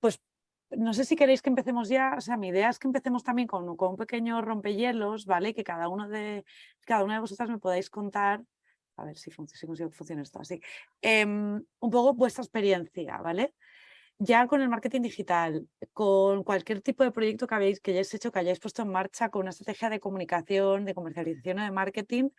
pues no sé si queréis que empecemos ya, o sea, mi idea es que empecemos también con, un pequeño rompehielos, ¿vale? Que cada, uno de, cada una de vosotras me podáis contar, a ver si, si consigo que esto así, em, un poco vuestra experiencia, ¿vale? Ya con el marketing digital, con cualquier tipo de proyecto que, habéis, que hayáis hecho, que hayáis puesto en marcha, con una estrategia de comunicación, de comercialización o de marketing,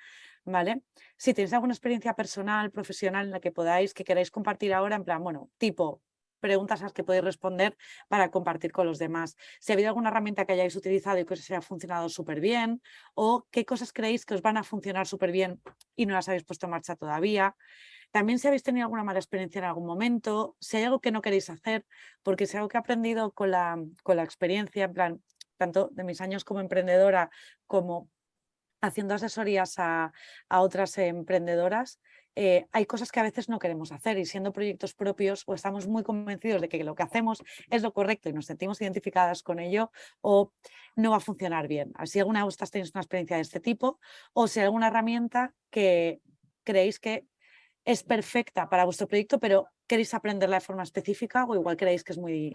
¿vale? Si tenéis alguna experiencia personal, profesional en la que podáis, que queráis compartir ahora, en plan, bueno, tipo, preguntas a las que podéis responder para compartir con los demás. Si ha habido alguna herramienta que hayáis utilizado y que os haya funcionado súper bien o qué cosas creéis que os van a funcionar súper bien y no las habéis puesto en marcha todavía. También si habéis tenido alguna mala experiencia en algún momento, si hay algo que no queréis hacer, porque si algo que he aprendido con la, con la experiencia, en plan, tanto de mis años como emprendedora como haciendo asesorías a, a otras emprendedoras, eh, hay cosas que a veces no queremos hacer y siendo proyectos propios o estamos muy convencidos de que lo que hacemos es lo correcto y nos sentimos identificadas con ello o no va a funcionar bien. Así alguna de vosotras tenéis una experiencia de este tipo o si alguna herramienta que creéis que es perfecta para vuestro proyecto pero queréis aprenderla de forma específica o igual creéis que es muy,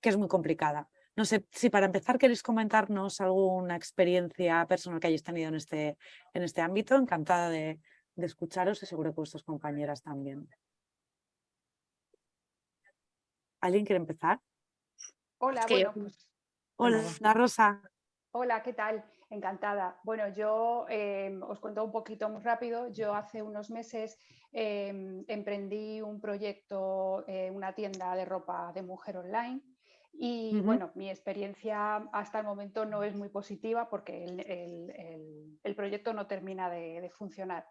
que es muy complicada. No sé si para empezar queréis comentarnos alguna experiencia personal que hayáis tenido en este, en este ámbito. Encantada de, de escucharos y seguro que vuestras compañeras también. ¿Alguien quiere empezar? Hola, bueno, pues, Hola, la Rosa. Hola, ¿qué tal? Encantada. Bueno, yo em, os cuento un poquito muy rápido. Yo hace unos meses em, emprendí un proyecto, eh, una tienda de ropa de mujer online. Y bueno, mi experiencia hasta el momento no es muy positiva porque el, proyecto no termina de funcionar.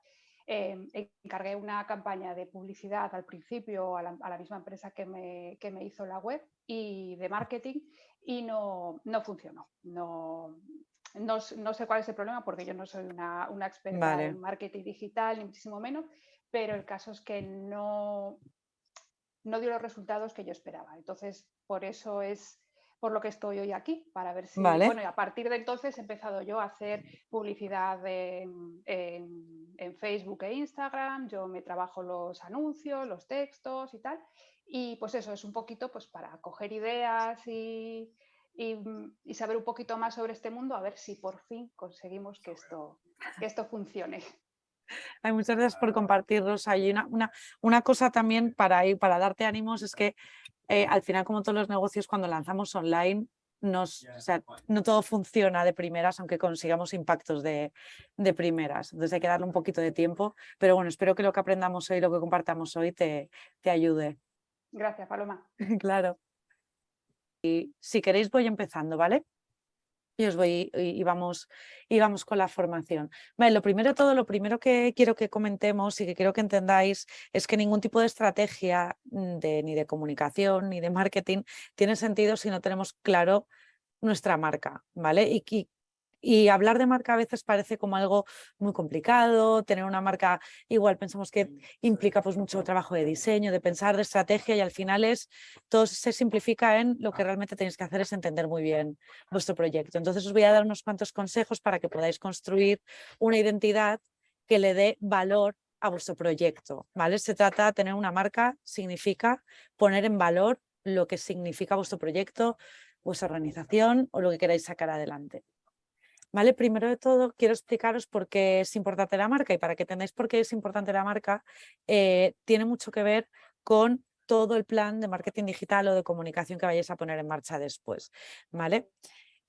Em, encargué una campaña de publicidad al principio a la, misma empresa que me, me, hizo la web y de marketing y no, no funcionó. No, no, no, sé cuál es el problema porque yo no soy una, una experta en marketing digital, ni muchísimo menos, pero el caso es que no, no dio los resultados que yo esperaba. Entonces, por eso es por lo que estoy hoy aquí, para ver si... Bueno, y a partir de entonces he empezado yo a hacer publicidad en, Facebook e Instagram, yo me trabajo los anuncios, los textos y tal, y pues eso es un poquito pues para coger ideas y, y, saber un poquito más sobre este mundo, a ver si por fin conseguimos que esto, que esto funcione. Ay, muchas gracias por compartirlos. Hay una, una, una, cosa también para, para darte ánimos es que eh, al final, como todos los negocios, cuando lanzamos online, nos, no todo funciona de primeras, aunque consigamos impactos de, de, primeras. Entonces hay que darle un poquito de tiempo. Pero bueno, espero que lo que aprendamos hoy, lo que compartamos hoy, te, te ayude. Gracias, Paloma. claro. Y si queréis voy empezando, ¿vale? Y os voy y, vamos, y vamos con la formación. lo primero todo, lo primero que quiero que comentemos y que quiero que entendáis es que ningún tipo de estrategia mm, de, ni de comunicación ni de marketing tiene sentido si no tenemos claro nuestra marca, ¿vale? Y, y y hablar de marca a veces parece como algo muy complicado, tener una marca igual pensamos que implica pues mucho trabajo de diseño, de pensar, de estrategia y al final es, todo se simplifica en lo que realmente tenéis que hacer es entender muy bien vuestro proyecto. Entonces os voy a dar unos cuantos consejos para que podáis construir una identidad que le dé valor a vuestro proyecto, ¿vale? Se trata de tener una marca, significa poner en valor lo que significa vuestro proyecto, vuestra organización o lo que queráis sacar adelante. ¿Vale? Primero de todo, quiero explicaros por qué es importante la marca y para que tengáis por qué es importante la marca, eh, tiene mucho que ver con todo el plan de marketing digital o de comunicación que vayáis a poner en marcha después. ¿vale?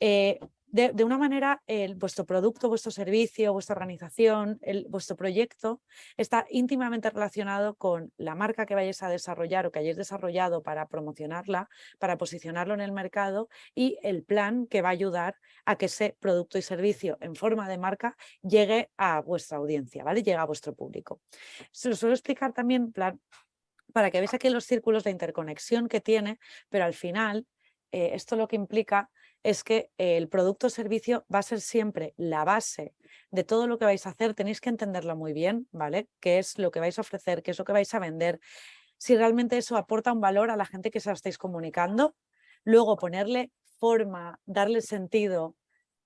Eh, de, una manera, vuestro producto, vuestro servicio, vuestra organización, vuestro proyecto está íntimamente relacionado con la marca que vayáis a desarrollar o que hayáis desarrollado para promocionarla, para posicionarlo en el mercado y el plan que va a ayudar a que ese producto y servicio en forma de marca llegue a vuestra audiencia, ¿vale? Llegue a vuestro público. Se lo suelo explicar también plan, para que veáis aquí los círculos de interconexión que tiene, pero al final eh, esto lo que implica es que el producto o servicio va a ser siempre la base de todo lo que vais a hacer, tenéis que entenderlo muy bien, ¿vale? ¿Qué es lo que vais a ofrecer? ¿Qué es lo que vais a vender? Si realmente eso aporta un valor a la gente que se lo estáis comunicando, luego ponerle forma, darle sentido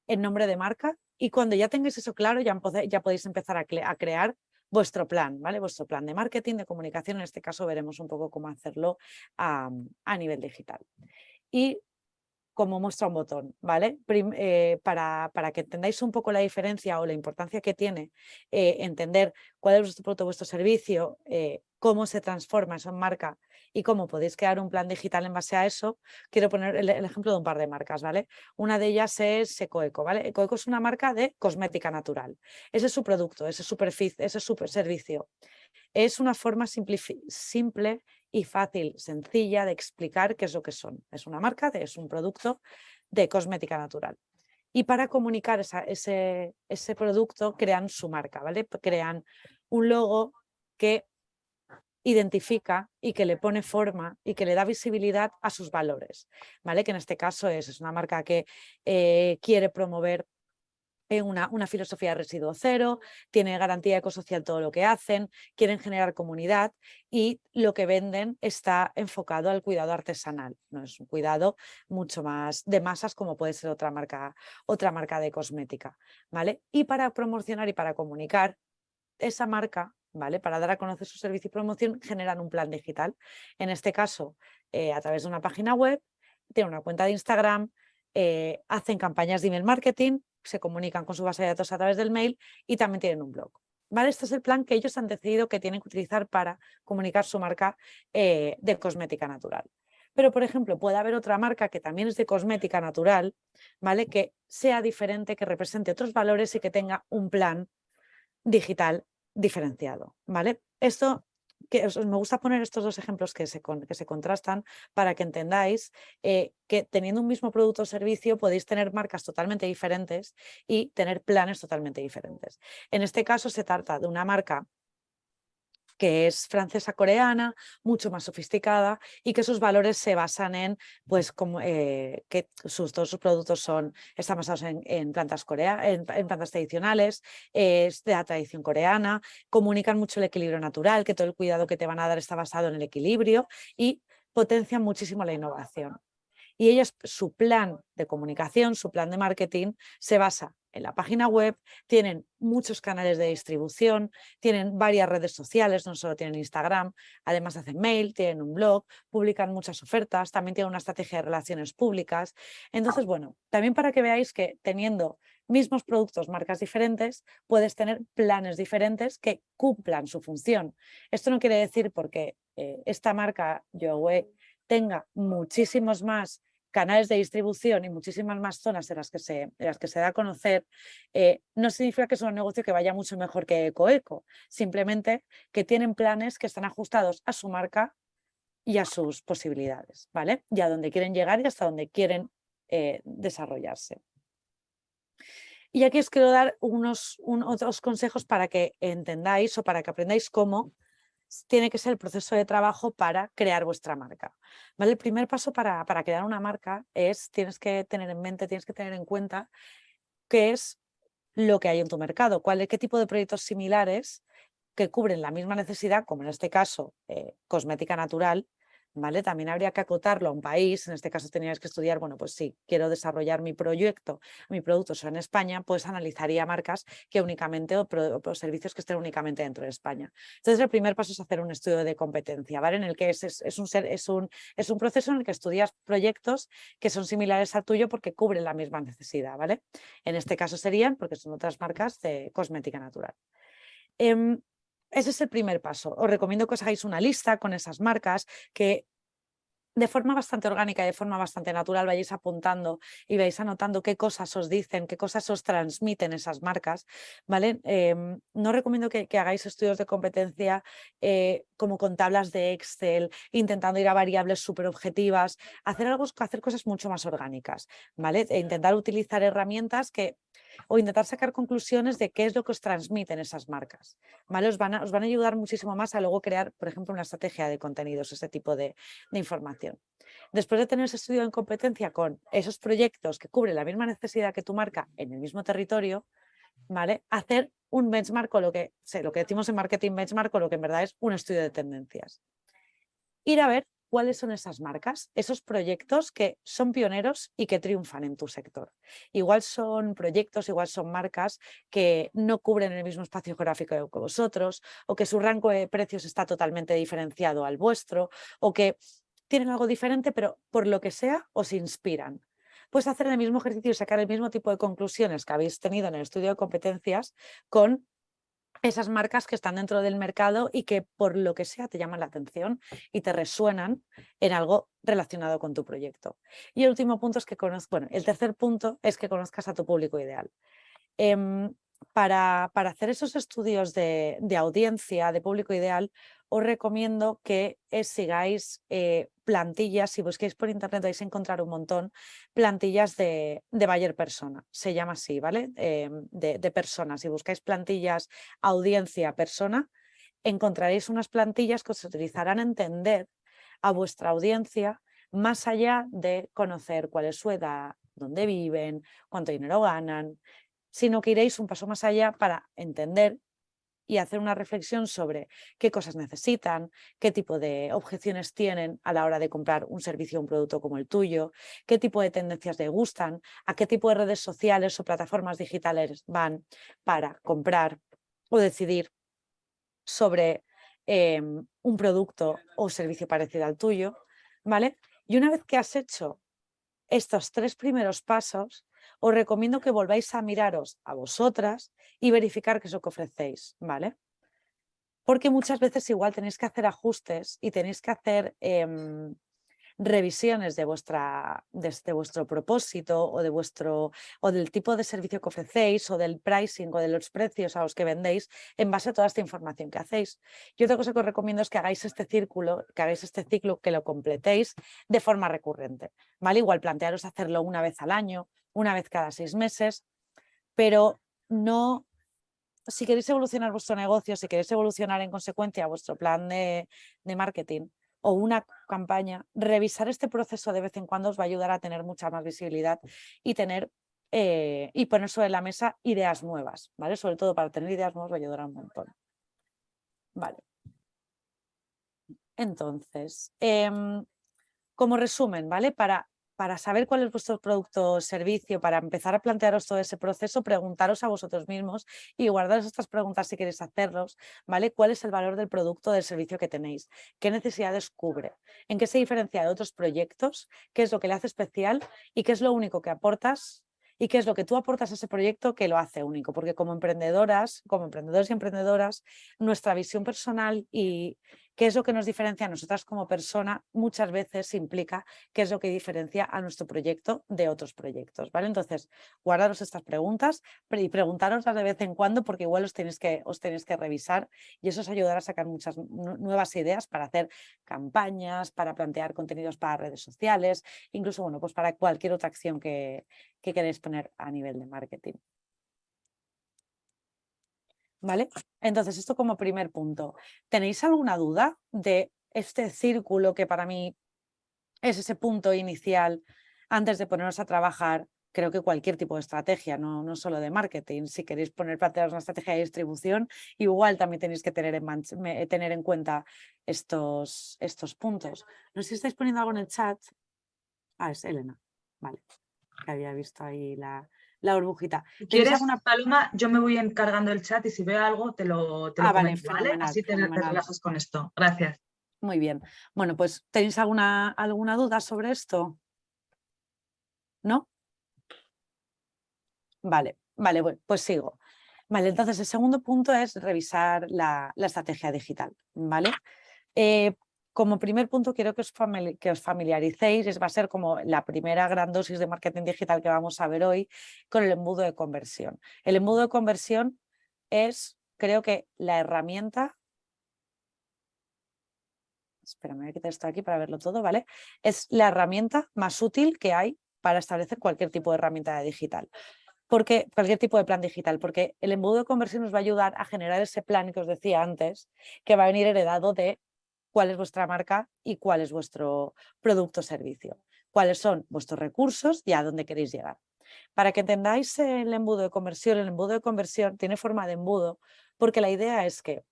en nombre de marca y cuando ya tengáis eso claro ya, ya podéis empezar a, crear vuestro plan, ¿vale? Vuestro plan de marketing, de comunicación, en este caso veremos un poco cómo hacerlo a, a nivel digital. Y como muestra un botón, ¿vale? Eh, para, para, que entendáis un poco la diferencia o la importancia que tiene eh, entender cuál es vuestro producto, vuestro servicio, eh, cómo se transforma eso en marca y cómo podéis crear un plan digital en base a eso, quiero poner el, ejemplo de un par de marcas, ¿vale? Una de ellas es Ecoeco, ¿vale? Ecoeco es una marca de cosmética natural. Ese es su producto, ese es su ese es su servicio. Es una forma simple y fácil, sencilla de explicar qué es lo que son. Es una marca, es un producto de cosmética natural. Y para comunicar ese, ese producto crean su marca, ¿vale? Crean un logo que identifica y que le pone forma y que le da visibilidad a sus valores, ¿vale? Que en este caso es, es una marca que eh, quiere promover una, una, filosofía de residuo cero, tiene garantía ecosocial todo lo que hacen, quieren generar comunidad y lo que venden está enfocado al cuidado artesanal, no es un cuidado mucho más de masas como puede ser otra marca, otra marca de cosmética. ¿vale? Y para promocionar y para comunicar esa marca, ¿vale? para dar a conocer su servicio y promoción, generan un plan digital. En este caso, eh, a través de una página web, tienen una cuenta de Instagram, eh, hacen campañas de email marketing, se comunican con su base de datos a través del mail y también tienen un blog. ¿Vale? Este es el plan que ellos han decidido que tienen que utilizar para comunicar su marca eh, de cosmética natural. Pero, por ejemplo, puede haber otra marca que también es de cosmética natural, ¿vale? Que sea diferente, que represente otros valores y que tenga un plan digital diferenciado, ¿vale? Esto me gusta poner estos dos ejemplos que se, que se contrastan para que entendáis eh, que teniendo un mismo producto o servicio podéis tener marcas totalmente diferentes y tener planes totalmente diferentes. En este caso se trata de una marca que es francesa coreana, mucho más sofisticada y que sus valores se basan en pues eh, que sus, todos sus productos son, están basados en, plantas, corea, en, plantas tradicionales, es de la tradición coreana, comunican mucho el equilibrio natural, que todo el cuidado que te van a dar está basado en el equilibrio y potencian muchísimo la innovación. Y ellos, su plan de comunicación, su plan de marketing, se basa en la página web, tienen muchos canales de distribución, tienen varias redes sociales, no solo tienen Instagram, además hacen mail, tienen un blog, publican muchas ofertas, también tienen una estrategia de relaciones públicas. Entonces, bueno, también para que veáis que teniendo mismos productos, marcas diferentes, puedes tener planes diferentes que cumplan su función. Esto no quiere decir porque eh, esta marca, Yowe, tenga muchísimos más canales de distribución y muchísimas más zonas en las que se, las que se da a conocer, eh, no significa que es un negocio que vaya mucho mejor que Ecoeco, simplemente que tienen planes que están ajustados a su marca y a sus posibilidades, ¿vale? Y a dónde quieren llegar y hasta dónde quieren eh, desarrollarse. Y aquí os quiero dar unos otros consejos para que entendáis o para que aprendáis cómo tiene que ser el proceso de trabajo para crear vuestra marca. ¿Vale? El primer paso para, para crear una marca es, tienes que tener en mente, tienes que tener en cuenta qué es lo que hay en tu mercado, cuál, qué tipo de proyectos similares que cubren la misma necesidad, como en este caso eh, cosmética natural, también habría que acotarlo a un país, en este caso tenías que estudiar, bueno, pues sí, quiero desarrollar mi proyecto, mi producto solo en España, pues analizaría marcas que únicamente o, servicios que estén únicamente dentro de España. Entonces el primer paso es hacer un estudio de competencia, ¿vale? En el que es, un, un, es un proceso en el que estudias proyectos que son similares al tuyo porque cubren la misma necesidad, ¿vale? En este caso serían, porque son otras marcas de cosmética natural. Em, ese es el primer paso. Os recomiendo que os hagáis una lista con esas marcas que de forma bastante orgánica y de forma bastante natural vayáis apuntando y vais anotando qué cosas os dicen, qué cosas os transmiten esas marcas, ¿vale? Em, no recomiendo que, hagáis estudios de competencia eh, como con tablas de Excel, intentando ir a variables súper objetivas, hacer, hacer cosas mucho más orgánicas, ¿vale? E intentar utilizar herramientas que o intentar sacar conclusiones de qué es lo que os transmiten esas marcas. ¿vale? Os, van a, ayudar muchísimo más a luego crear, por ejemplo, una estrategia de contenidos, ese tipo de, información. Después de tener ese estudio en competencia con esos proyectos que cubren la misma necesidad que tu marca en el mismo territorio, ¿vale? hacer un benchmark o lo que, lo que decimos en marketing benchmark o lo que en verdad es un estudio de tendencias. Ir a ver cuáles son esas marcas, esos proyectos que son pioneros y que triunfan en tu sector. Igual son proyectos, igual son marcas que no cubren el mismo espacio geográfico que vosotros o que su rango de precios está totalmente diferenciado al vuestro o que tienen algo diferente pero por lo que sea os inspiran. Puedes hacer el mismo ejercicio y sacar el mismo tipo de conclusiones que habéis tenido en el estudio de competencias con esas marcas que están dentro del mercado y que por lo que sea te llaman la atención y te resuenan en algo relacionado con tu proyecto. Y el último punto es que conozcas, bueno, el tercer punto es que conozcas a tu público ideal. Em, para, para, hacer esos estudios de, de, audiencia, de público ideal, os recomiendo que eh, sigáis eh, plantillas, si busquéis por internet vais a encontrar un montón, plantillas de, de Bayer Persona, se llama así, ¿vale? Eh, de, de personas, si buscáis plantillas audiencia persona, encontraréis unas plantillas que os utilizarán a entender a vuestra audiencia más allá de conocer cuál es su edad, dónde viven, cuánto dinero ganan, sino que iréis un paso más allá para entender y hacer una reflexión sobre qué cosas necesitan, qué tipo de objeciones tienen a la hora de comprar un servicio o un producto como el tuyo, qué tipo de tendencias les gustan, a qué tipo de redes sociales o plataformas digitales van para comprar o decidir sobre em, un producto o servicio parecido al tuyo, ¿vale? Y una vez que has hecho estos tres primeros pasos, os recomiendo que volváis a miraros a vosotras y verificar qué es lo que ofrecéis, ¿vale? Porque muchas veces igual tenéis que hacer ajustes y tenéis que hacer em, revisiones de, vuestra, vuestro propósito o, de vuestro, o del tipo de servicio que ofrecéis o del pricing o de los precios a los que vendéis en base a toda esta información que hacéis. Y otra cosa que os recomiendo es que hagáis este círculo, que hagáis este ciclo, que lo completéis de forma recurrente. ¿vale? Igual plantearos hacerlo una vez al año, una vez cada seis meses, pero no, si queréis evolucionar vuestro negocio, si queréis evolucionar en consecuencia vuestro plan de, marketing o una campaña, revisar este proceso de vez en cuando os va a ayudar a tener mucha más visibilidad y tener eh, y poner sobre la mesa ideas nuevas, ¿vale? Sobre todo para tener ideas nuevas va a ayudar un montón. Vale. Entonces, em, como resumen, ¿vale? Para para saber cuál es vuestro producto o servicio, para empezar a plantearos todo ese proceso, preguntaros a vosotros mismos y guardaros estas preguntas si queréis hacerlos, ¿vale? ¿Cuál es el valor del producto o del servicio que tenéis? ¿Qué necesidades cubre? ¿En qué se diferencia de otros proyectos? ¿Qué es lo que le hace especial? ¿Y qué es lo único que aportas y qué es lo que tú aportas a ese proyecto que lo hace único, porque como emprendedoras, como emprendedores y emprendedoras, nuestra visión personal y qué es lo que nos diferencia a nosotras como persona muchas veces implica qué es lo que diferencia a nuestro proyecto de otros proyectos, ¿vale? Entonces, guardaros estas preguntas y preguntaroslas de vez en cuando porque igual os tenéis que, os tenéis que revisar y eso os ayudará a sacar muchas nuevas ideas para hacer campañas, para plantear contenidos para redes sociales, incluso, bueno, pues para cualquier otra acción que, que queréis poner a nivel de marketing. ¿Vale? Entonces, esto como primer punto. ¿Tenéis alguna duda de este círculo que para mí es ese punto inicial antes de ponernos a trabajar? Creo que cualquier tipo de estrategia, no, no solo de marketing. Si queréis poner plantearos una estrategia de distribución, igual también tenéis que tener en, tener en cuenta estos, estos puntos. No sé si estáis poniendo algo en el chat. Ah, es Elena. Vale. Que había visto ahí la, la burbujita. ¿Quieres alguna Paloma? Yo me voy encargando el chat y si veo algo te lo, te ah, vale, Así te, relajas con esto. Gracias. Muy bien. Bueno, pues ¿tenéis alguna, alguna duda sobre esto? ¿No? Vale, vale, pues sigo. Vale, entonces el segundo punto es revisar la, estrategia digital, ¿vale? Eh, como primer punto quiero que os, familiaricéis, va a ser como la primera gran dosis de marketing digital que vamos a ver hoy, con el embudo de conversión. El embudo de conversión es, creo que, la herramienta espera, me voy a quitar esto aquí para verlo todo, ¿vale? Es la herramienta más útil que hay para establecer cualquier tipo de herramienta digital. Porque, cualquier tipo de plan digital, porque el embudo de conversión nos va a ayudar a generar ese plan que os decía antes, que va a venir heredado de cuál es vuestra marca y cuál es vuestro producto o servicio. Cuáles son vuestros recursos y a dónde queréis llegar. Para que entendáis el embudo de conversión, el embudo de conversión tiene forma de embudo porque la idea es que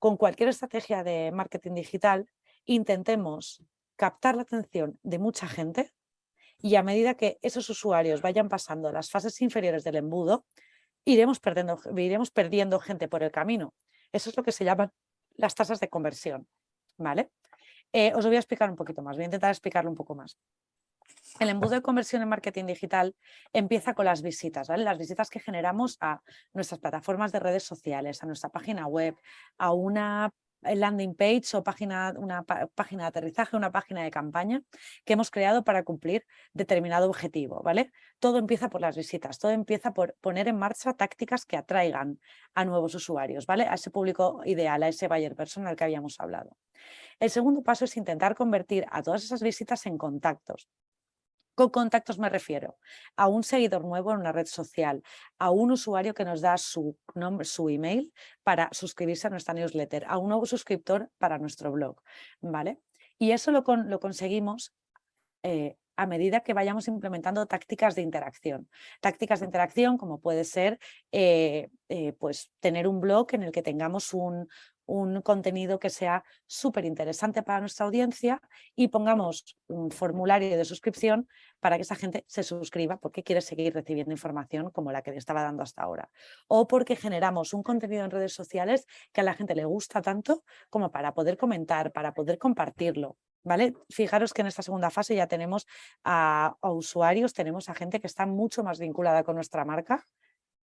con cualquier estrategia de marketing digital intentemos captar la atención de mucha gente y a medida que esos usuarios vayan pasando las fases inferiores del embudo, iremos perdiendo, iremos perdiendo gente por el camino. Eso es lo que se llaman las tasas de conversión. ¿Vale? Eh, os lo voy a explicar un poquito más, voy a intentar explicarlo un poco más. El embudo de conversión en marketing digital empieza con las visitas, ¿vale? Las visitas que generamos a nuestras plataformas de redes sociales, a nuestra página web, a una landing page o página, una página de aterrizaje, una página de campaña que hemos creado para cumplir determinado objetivo, ¿vale? Todo empieza por las visitas, todo empieza por poner en marcha tácticas que atraigan a nuevos usuarios, ¿vale? A ese público ideal, a ese buyer personal que habíamos hablado. El segundo paso es intentar convertir a todas esas visitas en contactos. Con contactos me refiero a un seguidor nuevo en una red social, a un usuario que nos da su, nombre, su email para suscribirse a nuestra newsletter, a un nuevo suscriptor para nuestro blog. ¿vale? Y eso lo, lo conseguimos eh, a medida que vayamos implementando tácticas de interacción. Tácticas de interacción como puede ser eh, eh, pues tener un blog en el que tengamos un, un contenido que sea súper interesante para nuestra audiencia y pongamos un formulario de suscripción para que esa gente se suscriba porque quiere seguir recibiendo información como la que le estaba dando hasta ahora. O porque generamos un contenido en redes sociales que a la gente le gusta tanto como para poder comentar, para poder compartirlo. ¿Vale? Fijaros que en esta segunda fase ya tenemos a, usuarios, tenemos a gente que está mucho más vinculada con nuestra marca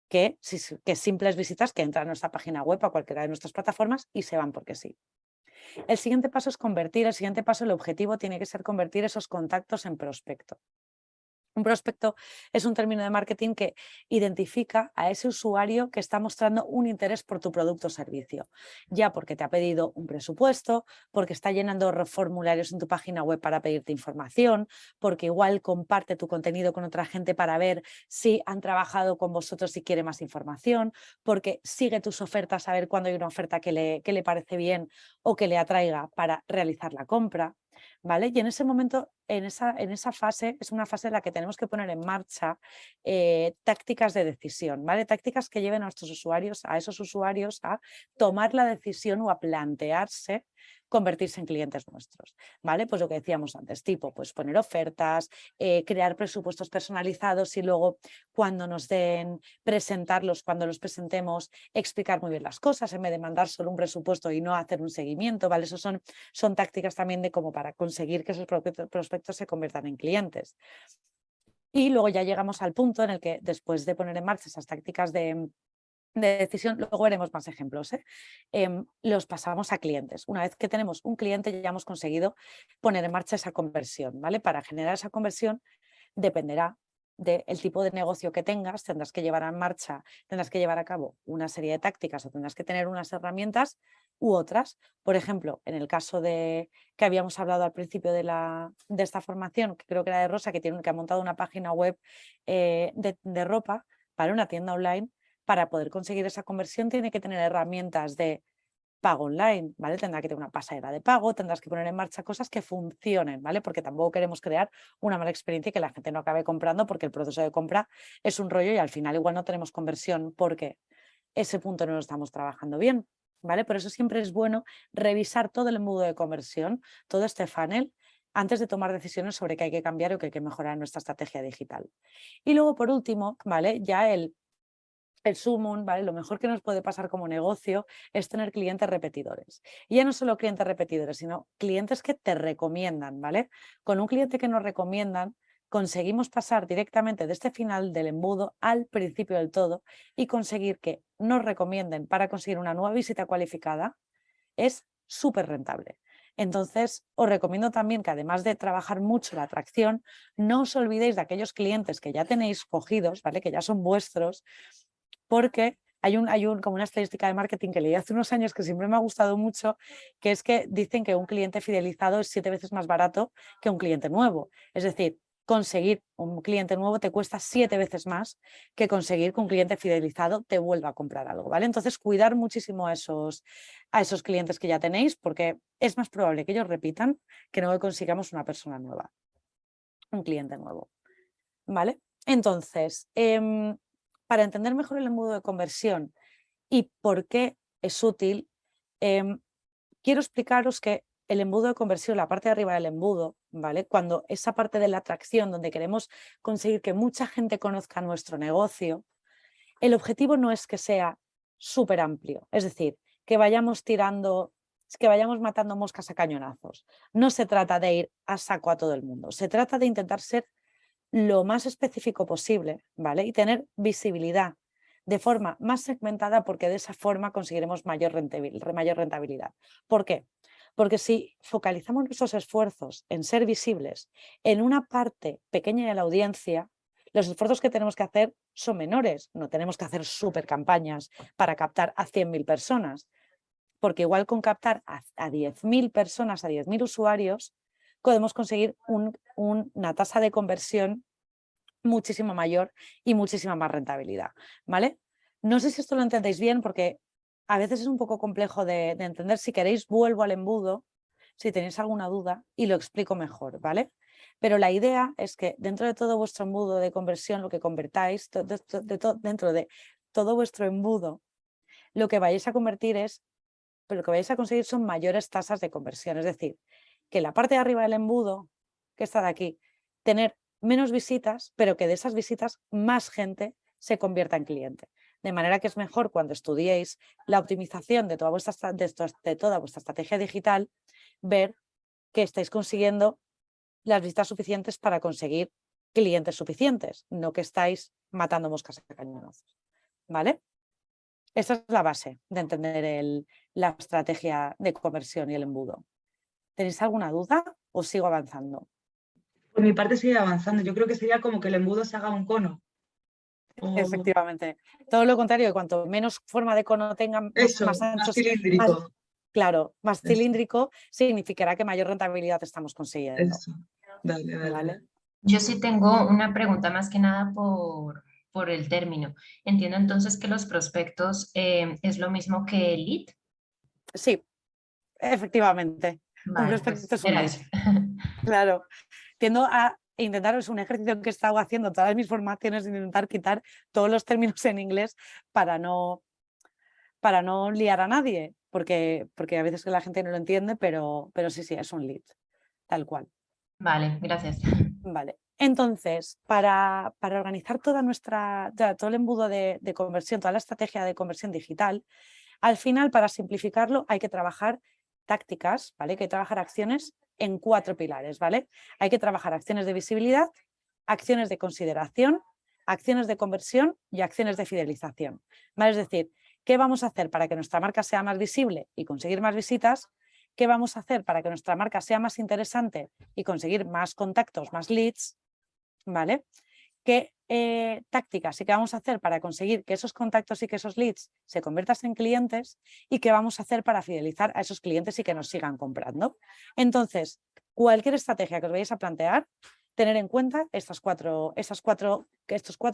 que, que simples visitas que entran a nuestra página web, a cualquiera de nuestras plataformas y se van porque sí. El siguiente paso es convertir, el siguiente paso, el objetivo tiene que ser convertir esos contactos en prospecto. Un prospecto es un término de marketing que identifica a ese usuario que está mostrando un interés por tu producto o servicio, ya porque te ha pedido un presupuesto, porque está llenando formularios en tu página web para pedirte información, porque igual comparte tu contenido con otra gente para ver si han trabajado con vosotros y quiere más información, porque sigue tus ofertas a ver cuándo hay una oferta que le, que le parece bien o que le atraiga para realizar la compra. ¿Vale? Y en ese momento, en esa, en esa fase, es una fase en la que tenemos que poner en marcha eh, tácticas de decisión, ¿vale? Tácticas que lleven a nuestros usuarios, a esos usuarios, a tomar la decisión o a plantearse convertirse en clientes nuestros, ¿vale? Pues lo que decíamos antes, tipo, pues poner ofertas, eh, crear presupuestos personalizados y luego cuando nos den, presentarlos, cuando los presentemos, explicar muy bien las cosas en vez de mandar solo un presupuesto y no hacer un seguimiento, ¿vale? Eso son, son tácticas también de como para conseguir que esos prospectos se conviertan en clientes. Y luego ya llegamos al punto en el que después de poner en marcha esas tácticas de, de decisión, luego veremos más ejemplos, ¿eh? Em, los pasamos a clientes. Una vez que tenemos un cliente ya hemos conseguido poner en marcha esa conversión, ¿vale? Para generar esa conversión dependerá del tipo de negocio que tengas, tendrás que llevar en marcha, tendrás que llevar a cabo una serie de tácticas o tendrás que tener unas herramientas u otras. Por ejemplo, en el caso de que habíamos hablado al principio de, la, de esta formación, que creo que era de Rosa, que, tiene, que ha montado una página web eh, de ropa para una tienda online, para poder conseguir esa conversión tiene que tener herramientas de pago online, ¿vale? Tendrá que tener una pasarela de pago, tendrás que poner en marcha cosas que funcionen, ¿vale? Porque tampoco queremos crear una mala experiencia y que la gente no acabe comprando porque el proceso de compra es un rollo y al final igual no tenemos conversión porque ese punto no lo estamos trabajando bien, ¿vale? Por eso siempre es bueno revisar todo el embudo de conversión, todo este funnel, antes de tomar decisiones sobre qué hay que cambiar o qué hay que mejorar nuestra estrategia digital. Y luego, por último, ¿vale? Ya el el sumum, ¿vale? Lo mejor que nos puede pasar como negocio es tener clientes repetidores. Y ya no solo clientes repetidores, sino clientes que te recomiendan, ¿vale? Con un cliente que nos recomiendan, conseguimos pasar directamente de este final del embudo al principio del todo y conseguir que nos recomienden para conseguir una nueva visita cualificada es súper rentable. Entonces, os recomiendo también que además de trabajar mucho la atracción, no os olvidéis de aquellos clientes que ya tenéis cogidos, ¿vale? que ya son vuestros, porque hay, un, hay un, como una estadística de marketing que leí hace unos años que siempre me ha gustado mucho, que es que dicen que un cliente fidelizado es siete veces más barato que un cliente nuevo. Es decir, conseguir un cliente nuevo te cuesta siete veces más que conseguir que un cliente fidelizado te vuelva a comprar algo, ¿vale? Entonces, cuidar muchísimo a esos, a esos clientes que ya tenéis, porque es más probable que ellos repitan que no consigamos una persona nueva, un cliente nuevo, ¿vale? Entonces, em, para entender mejor el embudo de conversión y por qué es útil, em, quiero explicaros que el embudo de conversión, la parte de arriba del embudo, ¿vale? Cuando esa parte de la atracción donde queremos conseguir que mucha gente conozca nuestro negocio, el objetivo no es que sea súper amplio, es decir, que vayamos tirando, que vayamos matando moscas a cañonazos. No se trata de ir a saco a todo el mundo, se trata de intentar ser lo más específico posible, ¿vale? Y tener visibilidad de forma más segmentada porque de esa forma conseguiremos mayor rentabilidad. ¿Por qué? Porque si focalizamos nuestros esfuerzos en ser visibles en una parte pequeña de la audiencia, los esfuerzos que tenemos que hacer son menores. No tenemos que hacer super campañas para captar a 100.000 personas, porque igual con captar a, 10.000 personas, a 10.000 usuarios, podemos conseguir una tasa de conversión muchísimo mayor y muchísima más rentabilidad. ¿vale? No sé si esto lo entendéis bien porque a veces es un poco complejo de, de entender. Si queréis vuelvo al embudo, si tenéis alguna duda y lo explico mejor. ¿vale? Pero la idea es que dentro de todo vuestro embudo de conversión, lo que convertáis, dentro de todo vuestro embudo, lo que vais a convertir es, pero lo que vais a conseguir son mayores tasas de conversión. Es decir, que la parte de arriba del embudo, que está de aquí, tener menos visitas, pero que de esas visitas más gente se convierta en cliente. De manera que es mejor cuando estudiéis la optimización de toda vuestra, de toda vuestra estrategia digital, ver que estáis consiguiendo las visitas suficientes para conseguir clientes suficientes, no que estáis matando moscas a cañonazos. ¿Vale? Esa es la base de entender la estrategia de conversión y el embudo. ¿Tenéis alguna duda o sigo avanzando? Por mi parte sigue avanzando. Yo creo que sería como que el embudo se haga un cono. Efectivamente. Todo lo contrario, cuanto menos forma de cono tenga, más, ancho, cilíndrico. Claro, más cilíndrico significará que mayor rentabilidad estamos consiguiendo. Eso. Dale, dale. Yo sí tengo una pregunta más que nada por, por el término. Entiendo entonces que los prospectos eh, es lo mismo que el lead. Sí, efectivamente. Un prospecto pues, es un lead. Claro. Tiendo a intentar, es un ejercicio que he estado haciendo todas mis formaciones, intentar quitar todos los términos en inglés para no, para no liar a nadie porque, porque a veces la gente no lo entiende, pero, pero sí, sí, es un lead, tal cual. Vale, gracias. Vale, entonces, para, para organizar toda nuestra, todo el embudo de, de, conversión, toda la estrategia de conversión digital, al final, para simplificarlo, hay que trabajar tácticas, ¿vale? Hay que trabajar acciones en cuatro pilares, ¿vale? Hay que trabajar acciones de visibilidad, acciones de consideración, acciones de conversión y acciones de fidelización. ¿vale? Es decir, ¿Qué vamos a hacer para que nuestra marca sea más visible y conseguir más visitas? ¿Qué vamos a hacer para que nuestra marca sea más interesante y conseguir más contactos, más leads? ¿Vale? ¿Qué eh, tácticas y qué vamos a hacer para conseguir que esos contactos y que esos leads se conviertan en clientes? ¿Y qué vamos a hacer para fidelizar a esos clientes y que nos sigan comprando? Entonces, cualquier estrategia que os vayáis a plantear, tener en cuenta estas cuatro, estos cuatro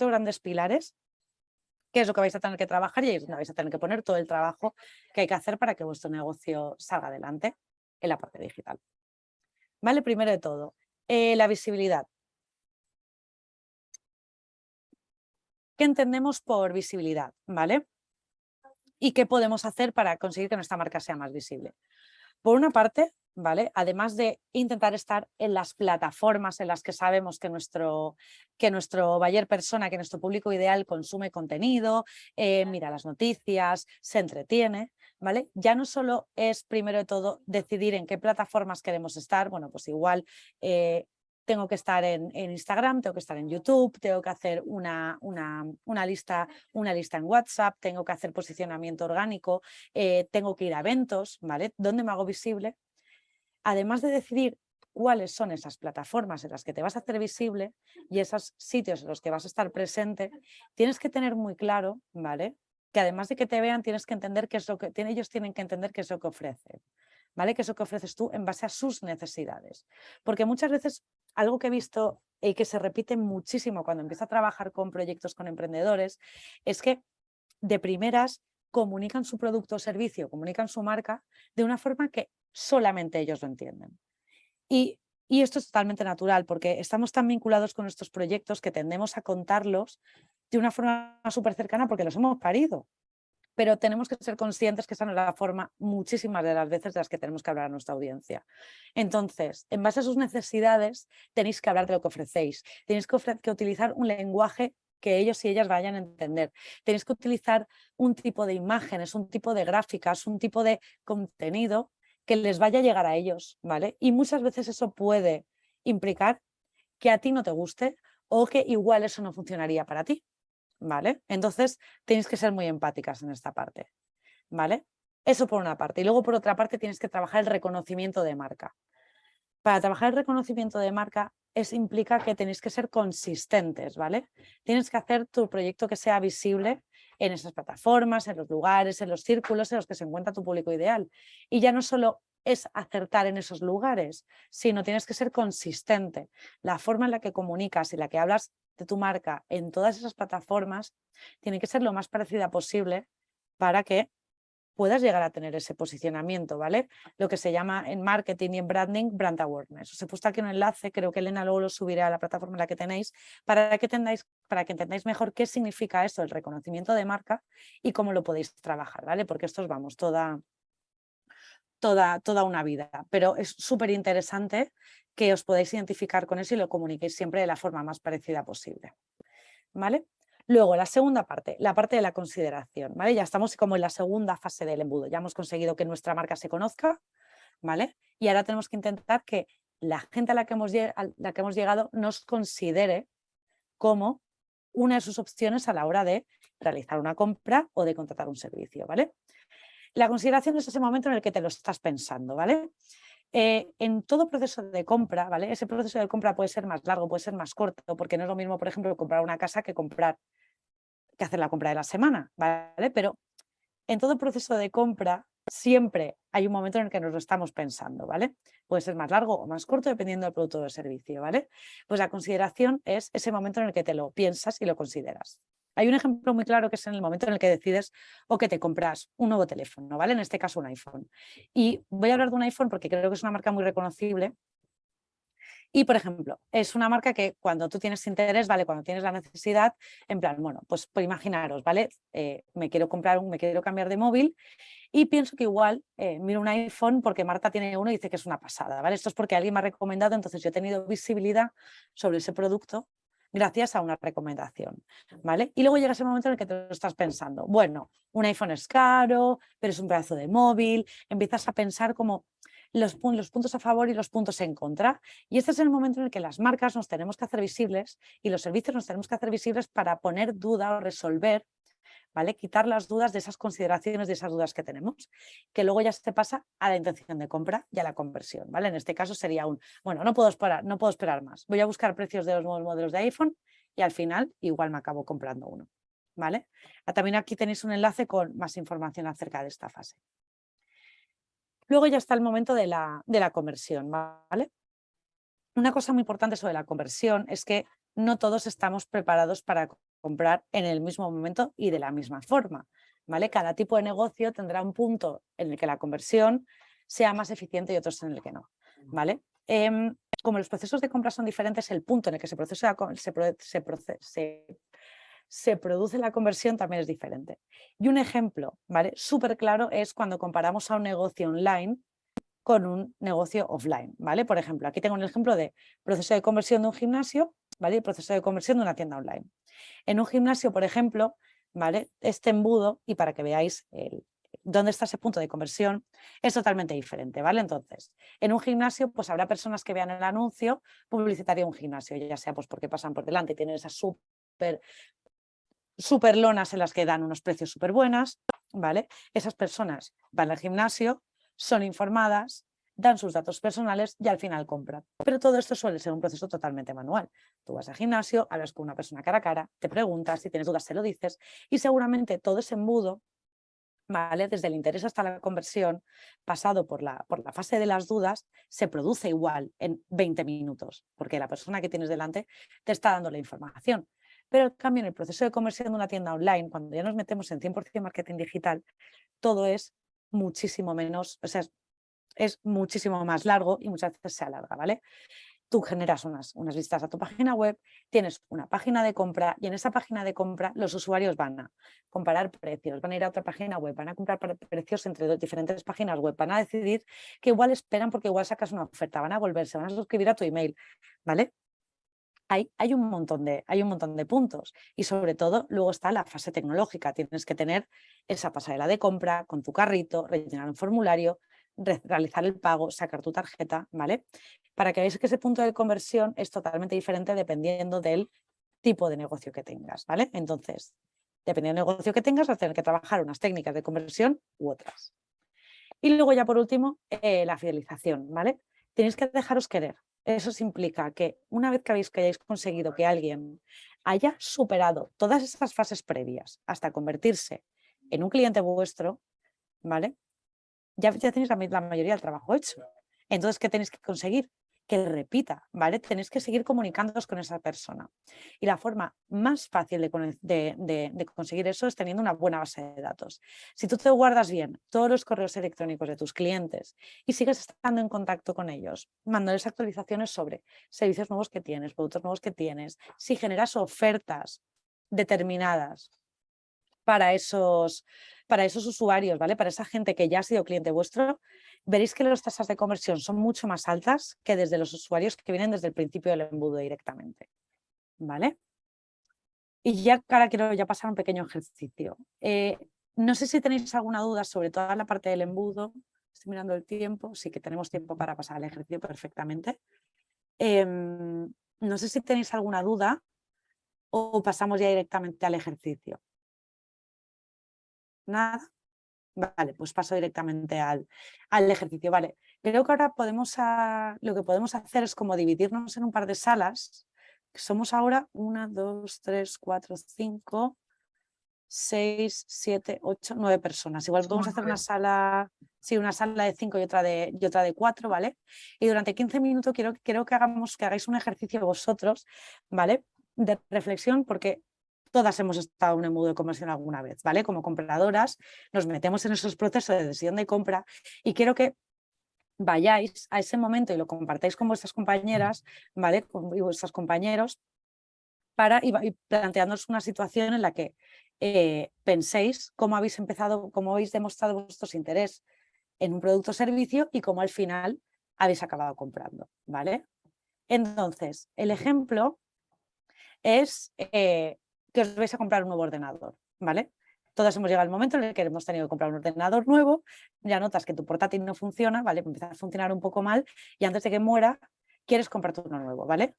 grandes pilares qué es lo que vais a tener que trabajar y ahí vais a tener que poner todo el trabajo que hay que hacer para que vuestro negocio salga adelante en la parte digital. ¿Vale? Primero de todo, eh, la visibilidad. ¿Qué entendemos por visibilidad? ¿Vale? ¿Y qué podemos hacer para conseguir que nuestra marca sea más visible? Por una parte, ¿vale? Además de intentar estar en las plataformas en las que sabemos que nuestro, que nuestro buyer persona, que nuestro público ideal consume contenido, eh, mira las noticias, se entretiene, ¿vale? Ya no solo es primero de todo decidir en qué plataformas queremos estar, bueno, pues igual eh, tengo que estar en, Instagram, tengo que estar en YouTube, tengo que hacer una, una, una, lista, una lista en WhatsApp, tengo que hacer posicionamiento orgánico, eh, tengo que ir a eventos, ¿vale? ¿Dónde me hago visible? Además de decidir cuáles son esas plataformas en las que te vas a hacer visible y esos sitios en los que vas a estar presente, tienes que tener muy claro, ¿vale? Que además de que te vean, tienes que entender qué es lo que, ellos tienen que entender qué es lo que ofrecen. ¿Vale? Que es lo que ofreces tú en base a sus necesidades. Porque muchas veces algo que he visto y que se repite muchísimo cuando empiezo a trabajar con proyectos con emprendedores es que de primeras comunican su producto o servicio, comunican su marca de una forma que solamente ellos lo entienden. Y, y esto es totalmente natural porque estamos tan vinculados con nuestros proyectos que tendemos a contarlos de una forma súper cercana porque los hemos parido. Pero tenemos que ser conscientes que esa no es la forma muchísimas de las veces de las que tenemos que hablar a nuestra audiencia. Entonces, en base a sus necesidades, tenéis que hablar de lo que ofrecéis, tenéis que, que utilizar un lenguaje que ellos y ellas vayan a entender. Tenéis que utilizar un tipo de imágenes, un tipo de gráficas, un tipo de contenido que les vaya a llegar a ellos, ¿vale? Y muchas veces eso puede implicar que a ti no te guste o que igual eso no funcionaría para ti, ¿vale? Entonces tenéis que ser muy empáticas en esta parte, ¿vale? Eso por una parte. Y luego por otra parte tienes que trabajar el reconocimiento de marca. Para trabajar el reconocimiento de marca es, implica que tenéis que ser consistentes, ¿vale? Tienes que hacer tu proyecto que sea visible en esas plataformas, en los lugares, en los círculos en los que se encuentra tu público ideal. Y ya no solo es acertar en esos lugares, sino tienes que ser consistente. La forma en la que comunicas y la que hablas de tu marca en todas esas plataformas tiene que ser lo más parecida posible para que puedas llegar a tener ese posicionamiento, ¿vale? Lo que se llama en marketing y en branding, brand awareness. Os he puesto aquí un enlace, creo que Elena luego lo subirá a la plataforma en la que tenéis, para que, tendáis, para que entendáis mejor qué significa eso, el reconocimiento de marca y cómo lo podéis trabajar, ¿vale? Porque esto os vamos, toda, toda, toda una vida, pero es súper interesante que os podáis identificar con eso y lo comuniquéis siempre de la forma más parecida posible, ¿vale? Luego, la segunda parte, la parte de la consideración, ¿vale? Ya estamos como en la segunda fase del embudo, ya hemos conseguido que nuestra marca se conozca, ¿vale? Y ahora tenemos que intentar que la gente a la que hemos, la que hemos llegado nos considere como una de sus opciones a la hora de realizar una compra o de contratar un servicio, ¿vale? La consideración es ese momento en el que te lo estás pensando, ¿vale? Eh, en todo proceso de compra, ¿vale? Ese proceso de compra puede ser más largo, puede ser más corto, porque no es lo mismo, por ejemplo, comprar una casa que comprar que hacer la compra de la semana, ¿vale? Pero en todo proceso de compra siempre hay un momento en el que nos lo estamos pensando, ¿vale? Puede ser más largo o más corto dependiendo del producto o del servicio, ¿vale? Pues la consideración es ese momento en el que te lo piensas y lo consideras. Hay un ejemplo muy claro que es en el momento en el que decides o que te compras un nuevo teléfono, ¿vale? En este caso un iPhone. Y voy a hablar de un iPhone porque creo que es una marca muy reconocible y, por ejemplo, es una marca que cuando tú tienes interés, ¿vale? Cuando tienes la necesidad, en plan, bueno, pues, pues imaginaros, ¿vale? Eh, me quiero comprar un, me quiero cambiar de móvil y pienso que igual eh, miro un iPhone porque Marta tiene uno y dice que es una pasada, ¿vale? Esto es porque alguien me ha recomendado, entonces yo he tenido visibilidad sobre ese producto gracias a una recomendación, ¿vale? Y luego llega ese momento en el que te lo estás pensando, bueno, un iPhone es caro, pero es un pedazo de móvil, empiezas a pensar como los, puntos a favor y los puntos en contra. Y este es el momento en el que las marcas nos tenemos que hacer visibles y los servicios nos tenemos que hacer visibles para poner duda o resolver ¿vale? Quitar las dudas de esas consideraciones, de esas dudas que tenemos, que luego ya se pasa a la intención de compra y a la conversión, ¿vale? En este caso sería un, bueno, no puedo esperar, no puedo esperar más, voy a buscar precios de los nuevos modelos de iPhone y al final igual me acabo comprando uno, ¿vale? Ah, también aquí tenéis un enlace con más información acerca de esta fase. Luego ya está el momento de la, de la conversión, ¿vale? Una cosa muy importante sobre la conversión es que no todos estamos preparados para comprar en el mismo momento y de la misma forma. ¿vale? Cada tipo de negocio tendrá un punto en el que la conversión sea más eficiente y otros en el que no. ¿vale? Em, como los procesos de compra son diferentes, el punto en el que se, procesa, se, se, se produce la conversión también es diferente. Y un ejemplo ¿vale? súper claro es cuando comparamos a un negocio online con un negocio offline. ¿vale? Por ejemplo, aquí tengo un ejemplo de proceso de conversión de un gimnasio ¿vale? y proceso de conversión de una tienda online. En un gimnasio, por ejemplo, ¿vale? este embudo, y para que veáis el, dónde está ese punto de conversión, es totalmente diferente, ¿vale? Entonces, en un gimnasio, pues habrá personas que vean el anuncio publicitario de un gimnasio, ya sea pues porque pasan por delante y tienen esas súper super lonas en las que dan unos precios súper buenas, ¿vale? Esas personas van al gimnasio, son informadas, dan sus datos personales y al final compran. Pero todo esto suele ser un proceso totalmente manual. Tú vas al gimnasio, hablas con una persona cara a cara, te preguntas, si tienes dudas se lo dices y seguramente todo ese embudo ¿vale? desde el interés hasta la conversión, pasado por la, por la fase de las dudas, se produce igual en 20 minutos, porque la persona que tienes delante te está dando la información. Pero en cambio, en el proceso de conversión de una tienda online, cuando ya nos metemos en 100% marketing digital, todo es muchísimo menos, o sea, es, muchísimo más largo y muchas veces se alarga, ¿vale? tú generas unas, unas visitas a tu página web, tienes una página de compra y en esa página de compra los usuarios van a comparar precios, van a ir a otra página web, van a comprar precios entre dos diferentes páginas web, van a decidir que igual esperan porque igual sacas una oferta, van a volverse, van a suscribir a tu email, ¿vale? Hay, un montón de, hay un montón de puntos y sobre todo luego está la fase tecnológica, tienes que tener esa pasarela de compra con tu carrito, rellenar un formulario, realizar el pago, sacar tu tarjeta, ¿vale? Para que veáis que ese punto de conversión es totalmente diferente dependiendo del tipo de negocio que tengas, ¿vale? Entonces, dependiendo del negocio que tengas, vas a tener que trabajar unas técnicas de conversión u otras. Y luego ya por último, eh, la fidelización, ¿vale? Tenéis que dejaros querer. Eso implica que una vez que habéis que hayáis conseguido que alguien haya superado todas esas fases previas hasta convertirse en un cliente vuestro, ¿vale? ya, tenéis la, mayoría del trabajo hecho. Entonces, ¿qué tenéis que conseguir? Que repita, ¿vale? Tenéis que seguir comunicándoos con esa persona. Y la forma más fácil de, conseguir eso es teniendo una buena base de datos. Si tú te guardas bien todos los correos electrónicos de tus clientes y sigues estando en contacto con ellos, mandándoles actualizaciones sobre servicios nuevos que tienes, productos nuevos que tienes, si generas ofertas determinadas para esos, para esos usuarios, ¿vale? Para esa gente que ya ha sido cliente vuestro, veréis que las tasas de conversión son mucho más altas que desde los usuarios que vienen desde el principio del embudo directamente, ¿vale? Y ya ahora quiero ya pasar un pequeño ejercicio. Eh, no sé si tenéis alguna duda sobre toda la parte del embudo. Estoy mirando el tiempo, sí que tenemos tiempo para pasar al ejercicio perfectamente. Em, no sé si tenéis alguna duda o pasamos ya directamente al ejercicio. Nada. Vale, pues paso directamente al, al ejercicio. Vale, creo que ahora podemos lo que podemos hacer es como dividirnos en un par de salas. Somos ahora una, dos, tres, cuatro, cinco, seis, siete, ocho, nueve personas. Igual podemos hacer una sala, sí, una sala de cinco y otra de, y otra de cuatro, ¿vale? Y durante 15 minutos quiero, quiero que, hagamos, que hagáis un ejercicio vosotros, ¿vale? De reflexión, porque todas hemos estado en un embudo de conversión alguna vez, ¿vale? Como compradoras nos metemos en esos procesos de decisión de compra y quiero que vayáis a ese momento y lo compartáis con vuestras compañeras, ¿vale? Con vuestros compañeros para y, planteándoos una situación en la que eh, penséis cómo habéis empezado, cómo habéis demostrado vuestro interés en un producto o servicio y cómo al final habéis acabado comprando, ¿vale? Entonces, el ejemplo es eh, que os vais a comprar un nuevo ordenador, ¿vale? Todos hemos llegado al momento en el que hemos tenido que comprar un ordenador nuevo, ya notas que tu portátil no funciona, ¿vale? Empieza a funcionar un poco mal y antes de que muera quieres comprarte uno nuevo, ¿vale?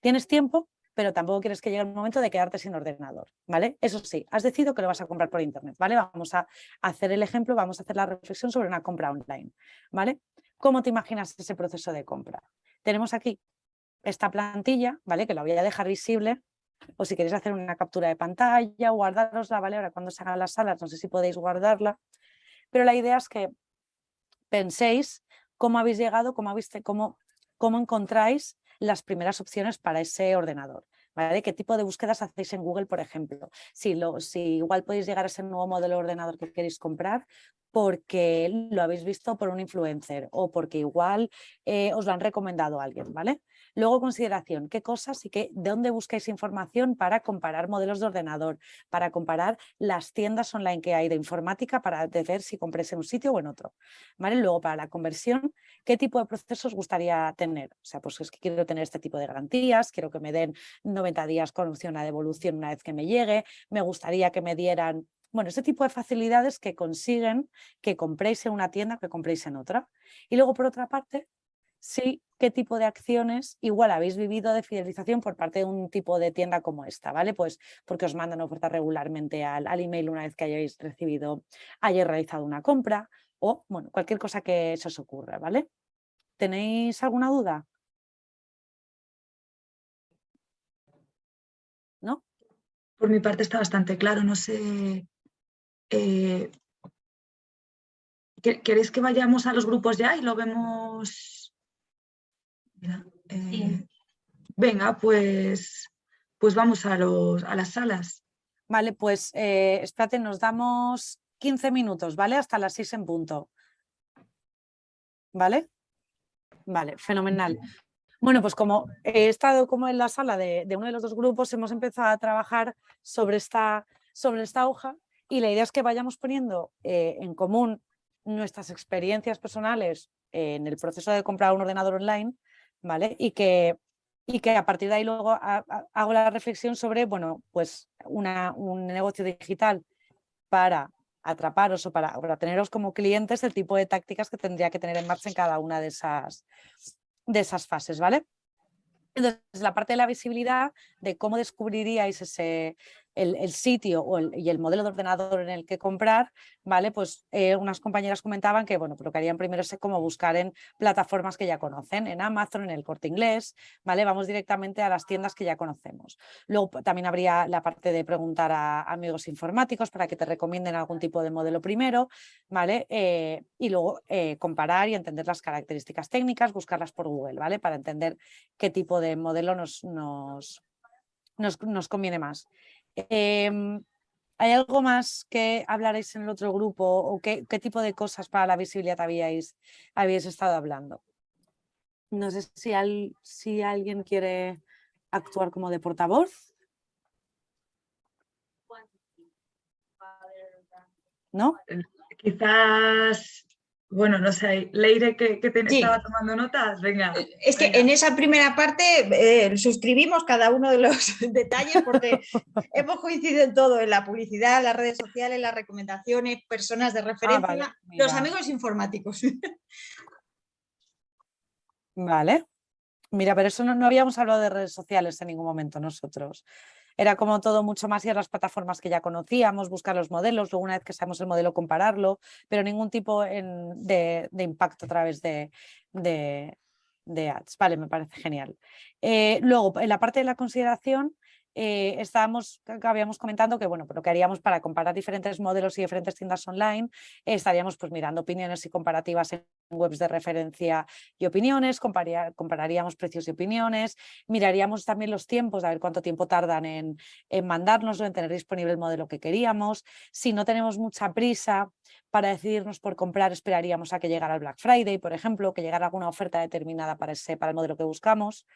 Tienes tiempo, pero tampoco quieres que llegue el momento de quedarte sin ordenador, ¿vale? Eso sí, has decidido que lo vas a comprar por internet, ¿vale? Vamos a hacer el ejemplo, vamos a hacer la reflexión sobre una compra online, ¿vale? ¿Cómo te imaginas ese proceso de compra? Tenemos aquí esta plantilla, ¿vale? Que la voy a dejar visible o si queréis hacer una captura de pantalla, guardarosla, ¿vale? Ahora cuando se hagan las salas, no sé si podéis guardarla, pero la idea es que penséis cómo habéis llegado, cómo, habéis, cómo, cómo encontráis las primeras opciones para ese ordenador. ¿Vale? ¿Qué tipo de búsquedas hacéis en Google, por ejemplo? Si, lo, si igual podéis llegar a ese nuevo modelo de ordenador que queréis comprar porque lo habéis visto por un influencer o porque igual eh, os lo han recomendado alguien, ¿vale? Luego, consideración, qué cosas y qué, de dónde buscáis información para comparar modelos de ordenador, para comparar las tiendas online que hay de informática para ver si compréis en un sitio o en otro. ¿Vale? Luego, para la conversión, ¿qué tipo de procesos gustaría tener? O sea, pues es que quiero tener este tipo de garantías, quiero que me den 90 días con opción a devolución una vez que me llegue, me gustaría que me dieran bueno, ese tipo de facilidades que consiguen que compréis en una tienda, que compréis en otra. Y luego, por otra parte, sí qué tipo de acciones igual habéis vivido de fidelización por parte de un tipo de tienda como esta, ¿vale? Pues porque os mandan ofertas regularmente al, email una vez que hayáis recibido, hayáis realizado una compra o, bueno, cualquier cosa que se os ocurra, ¿vale? ¿Tenéis alguna duda? ¿No? Por mi parte está bastante claro, no sé... Eh, ¿Queréis que vayamos a los grupos ya y lo vemos eh, venga, pues, pues vamos a, los, a las salas. Vale, pues eh, espérate, nos damos 15 minutos, ¿vale? Hasta las 6 en punto. ¿Vale? Vale, fenomenal. Bueno, pues como he estado como en la sala de, de uno de los dos grupos, hemos empezado a trabajar sobre esta, sobre esta hoja y la idea es que vayamos poniendo eh, en común nuestras experiencias personales en el proceso de comprar un ordenador online, ¿vale? Y que, y que a partir de ahí luego ha- ha- hago la reflexión sobre, bueno, pues una, un negocio digital para atraparos o para, para teneros como clientes, el tipo de tácticas que tendría que tener en marcha en cada una de esas, de esas fases, ¿vale? Entonces, la parte de la visibilidad, de cómo descubriríais ese, el, sitio y el modelo de ordenador en el que comprar, ¿vale? Pues eh, unas compañeras comentaban que, bueno, lo que harían primero es como buscar en plataformas que ya conocen, en Amazon, en el Corte Inglés, ¿vale? Vamos directamente a las tiendas que ya conocemos. Luego también habría la parte de preguntar a amigos informáticos para que te recomienden algún tipo de modelo primero, ¿vale? Eh, y luego eh, comparar y entender las características técnicas, buscarlas por Google, ¿vale? Para entender qué tipo de modelo nos, nos, nos conviene más. Em, ¿Hay algo más que hablaréis en el otro grupo o qué, tipo de cosas para la visibilidad habíais, habíais estado hablando? No sé si, al- si alguien quiere actuar como de portavoz. ¿No? Quizás, bueno, no sé, Leire que, que te- Sí. estaba tomando notas, venga. Es que venga. en esa primera parte eh, suscribimos cada uno de los detalles porque hemos coincidido en todo, en la publicidad, las redes sociales, las recomendaciones, personas de referencia, vale, los amigos informáticos. Vale. Mira, pero eso no, no habíamos hablado de redes sociales en ningún momento nosotros. Era como todo mucho más ir a las plataformas que ya conocíamos, buscar los modelos, luego una vez que sabemos el modelo compararlo, pero ningún tipo en- de, de impacto a través de, de, de ads. Vale, me parece genial. Eh, luego, en la parte de la consideración, eh, estábamos, habíamos comentando que bueno, pues lo que haríamos para comparar diferentes modelos y diferentes tiendas online, estaríamos pues mirando opiniones y comparativas en webs de referencia y opiniones, comparía- compararíamos precios y opiniones, miraríamos también los tiempos, a ver cuánto tiempo tardan en, en mandárnoslo, en tener disponible el modelo que queríamos. Si no tenemos mucha prisa para decidirnos por comprar, esperaríamos a que llegara el Black Friday, por ejemplo, que llegara alguna oferta determinada para, ese, para el modelo que buscamos.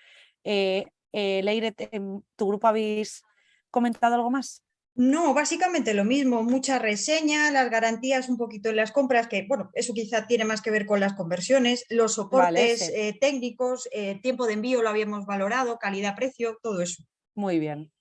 Eh, eh, Leire, en ¿tu grupo habéis comentado algo más? No, básicamente lo mismo, mucha reseña, las garantías un poquito en las compras, que bueno, eso quizá tiene más que ver con las conversiones, los soportes sí. eh, técnicos, eh, tiempo de envío lo habíamos valorado, calidad-precio, todo eso. Muy bien,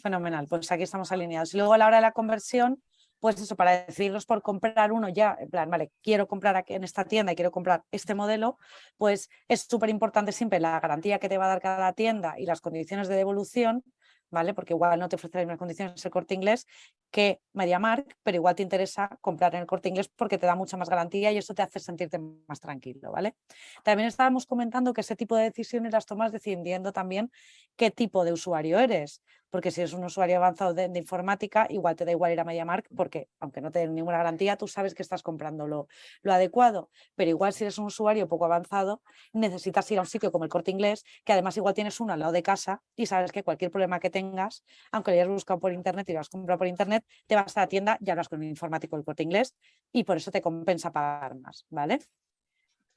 fenomenal. Pues aquí estamos alineados. Y luego a la hora de la conversión, pues eso, para decidirnos por comprar uno ya, en plan, vale, quiero comprar aquí en esta tienda y quiero comprar este modelo, pues es súper importante siempre la garantía que te va a dar cada tienda y las condiciones de devolución, ¿vale? Porque igual no te ofrece las mismas condiciones el corte inglés que MediaMark, pero igual te interesa comprar en el corte inglés porque te da mucha más garantía y eso te hace sentirte más tranquilo, ¿vale? También estábamos comentando que ese tipo de decisiones las tomas decidiendo también qué tipo de usuario eres, porque si eres un usuario avanzado de, informática, igual te da igual ir a MediaMark porque aunque no te den ninguna garantía, tú sabes que estás comprando lo, lo adecuado, pero igual si eres un usuario poco avanzado, necesitas ir a un sitio como el Corte Inglés, que además igual tienes uno al lado de casa y sabes que cualquier problema que tengas, aunque lo hayas buscado por internet y lo has comprado por internet, te vas a la tienda y hablas con un informático del Corte Inglés y por eso te compensa pagar más, ¿vale?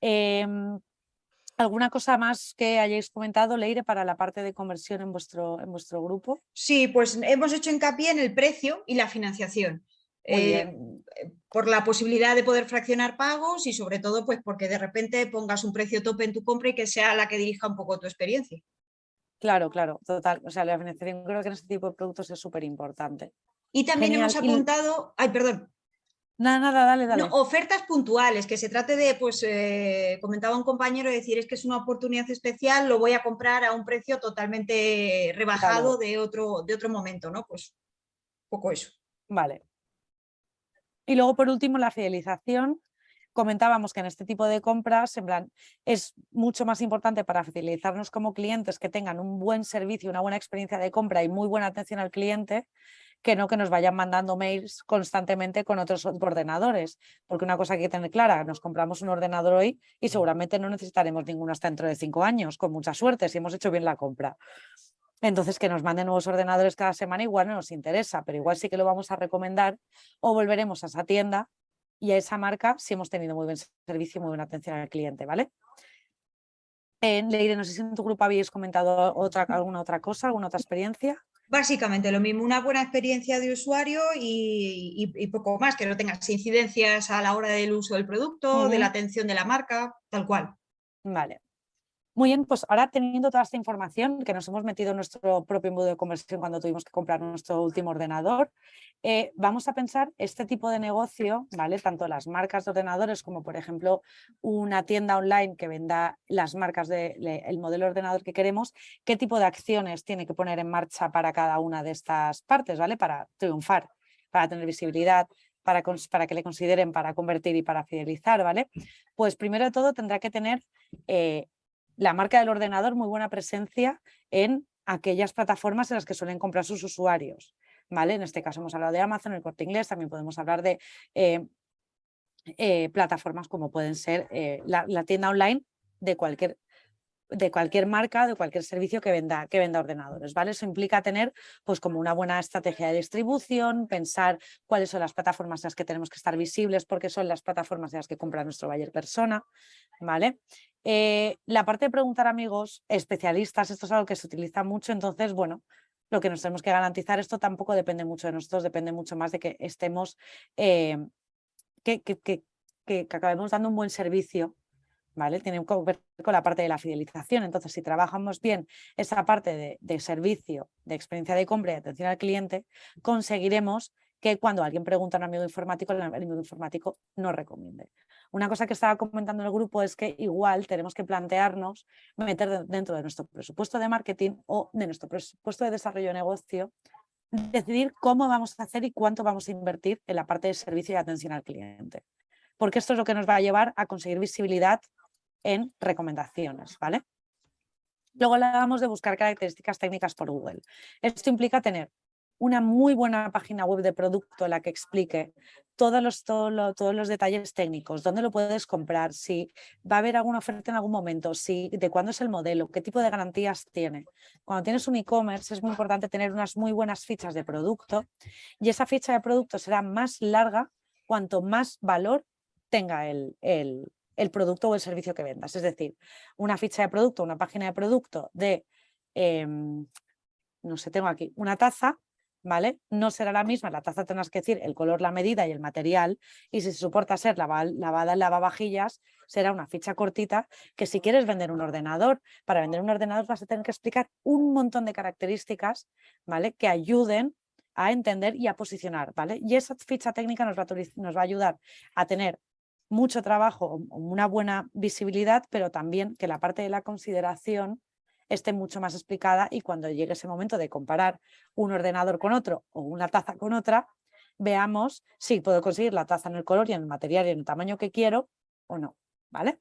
Em, ¿Alguna cosa más que hayáis comentado, Leire, para la parte de conversión en vuestro, en vuestro grupo? Sí, pues hemos hecho hincapié en el precio y la financiación. Eh, por la posibilidad de poder fraccionar pagos y sobre todo pues porque de repente pongas un precio tope en tu compra y que sea la que dirija un poco tu experiencia. Claro, claro, total. O sea, la financiación creo que en este tipo de productos es súper importante. Y también hemos y- apuntado, ay, perdón, Nada, nada, dale, dale. no, ofertas puntuales, que se trate de, pues eh, comentaba un compañero, decir, es que es una oportunidad especial, lo voy a comprar a un precio totalmente rebajado de, otro, de otro momento, ¿no? Pues poco eso. Vale. Y luego, por último, la fidelización. Comentábamos que en este tipo de compras, en plan, es mucho más importante para fidelizarnos como clientes que tengan un buen servicio, una buena experiencia de compra y muy buena atención al cliente, que no que nos vayan mandando mails constantemente con otros ordenadores. Porque una cosa que hay que tener clara, nos compramos un ordenador hoy y seguramente no necesitaremos ninguno hasta dentro de cinco años, con mucha suerte, si hemos hecho bien la compra. Entonces, que nos manden nuevos ordenadores cada semana igual no nos interesa, pero igual sí que lo vamos a recomendar o volveremos a esa tienda y a esa marca si hemos tenido muy buen servicio y muy buena atención al cliente, ¿vale? Eh, Leire, no sé si en tu grupo habéis comentado otra, alguna otra cosa, alguna otra experiencia. Básicamente lo mismo, una buena experiencia de usuario y, y- y poco más, que no tengas incidencias a la hora del uso del producto, de la atención de la marca, tal cual. Vale. Muy bien, pues ahora teniendo toda esta información que nos hemos metido en nuestro propio embudo de conversión cuando tuvimos que comprar nuestro último ordenador, eh, vamos a pensar este tipo de negocio, ¿vale? Tanto las marcas de ordenadores como por ejemplo una tienda online que venda las marcas del modelo de ordenador que queremos, qué tipo de acciones tiene que poner en marcha para cada una de estas partes, ¿vale? Para triunfar, para tener visibilidad, para que le consideren, para convertir y para fidelizar, ¿vale? Pues primero de todo tendrá que tener eh, la marca del ordenador muy buena presencia en aquellas plataformas en las que suelen comprar sus usuarios. ¿vale? En este caso hemos hablado de Amazon, el corte inglés, también podemos hablar de eh, eh, plataformas como pueden ser eh, la, la tienda online de cualquier de cualquier marca, de cualquier servicio que venda, que venda ordenadores, ¿vale? Eso implica tener pues como una buena estrategia de distribución, pensar cuáles son las plataformas en las que tenemos que estar visibles porque son las plataformas en las que compra nuestro buyer persona, ¿vale? Eh, la parte de preguntar amigos, especialistas, esto es algo que se utiliza mucho, entonces, bueno, lo que nos tenemos que garantizar, esto tampoco depende mucho de nosotros, depende mucho más de que estemos, eh, que, que, que, que acabemos dando un buen servicio ¿vale? Tiene que ver con la parte de la fidelización. Entonces, si trabajamos bien esa parte de, de, servicio, de experiencia de compra y atención al cliente, conseguiremos que cuando alguien pregunta a un amigo informático, el amigo informático nos recomiende. Una cosa que estaba comentando en el grupo es que igual tenemos que plantearnos meter dentro de nuestro presupuesto de marketing o de nuestro presupuesto de desarrollo de negocio, decidir cómo vamos a hacer y cuánto vamos a invertir en la parte de servicio y atención al cliente. Porque esto es lo que nos va a llevar a conseguir visibilidad en recomendaciones, ¿vale? Luego hablábamos de buscar características técnicas por Google. Esto implica tener una muy buena página web de producto en la que explique todos los, todo lo, todos los detalles técnicos, dónde lo puedes comprar, si va a haber alguna oferta en algún momento, si, de cuándo es el modelo, qué tipo de garantías tiene. Cuando tienes un e-commerce es muy importante tener unas muy buenas fichas de producto y esa ficha de producto será más larga cuanto más valor tenga el, el, el producto o el servicio que vendas. Es decir, una ficha de producto, una página de producto de, eh, no sé, tengo aquí una taza, ¿vale? No será la misma, la taza tendrás que decir el color, la medida y el material, y si se soporta ser lavada, en lavavajillas, será una ficha cortita que si quieres vender un ordenador, para vender un ordenador vas a tener que explicar un montón de características, ¿vale? Que ayuden a entender y a posicionar, ¿vale? Y esa ficha técnica nos va a ayudar a tener mucho trabajo, una buena visibilidad, pero también que la parte de la consideración esté mucho más explicada y cuando llegue ese momento de comparar un ordenador con otro o una taza con otra, veamos si puedo conseguir la taza en el color y en el material y en el tamaño que quiero o no, ¿vale?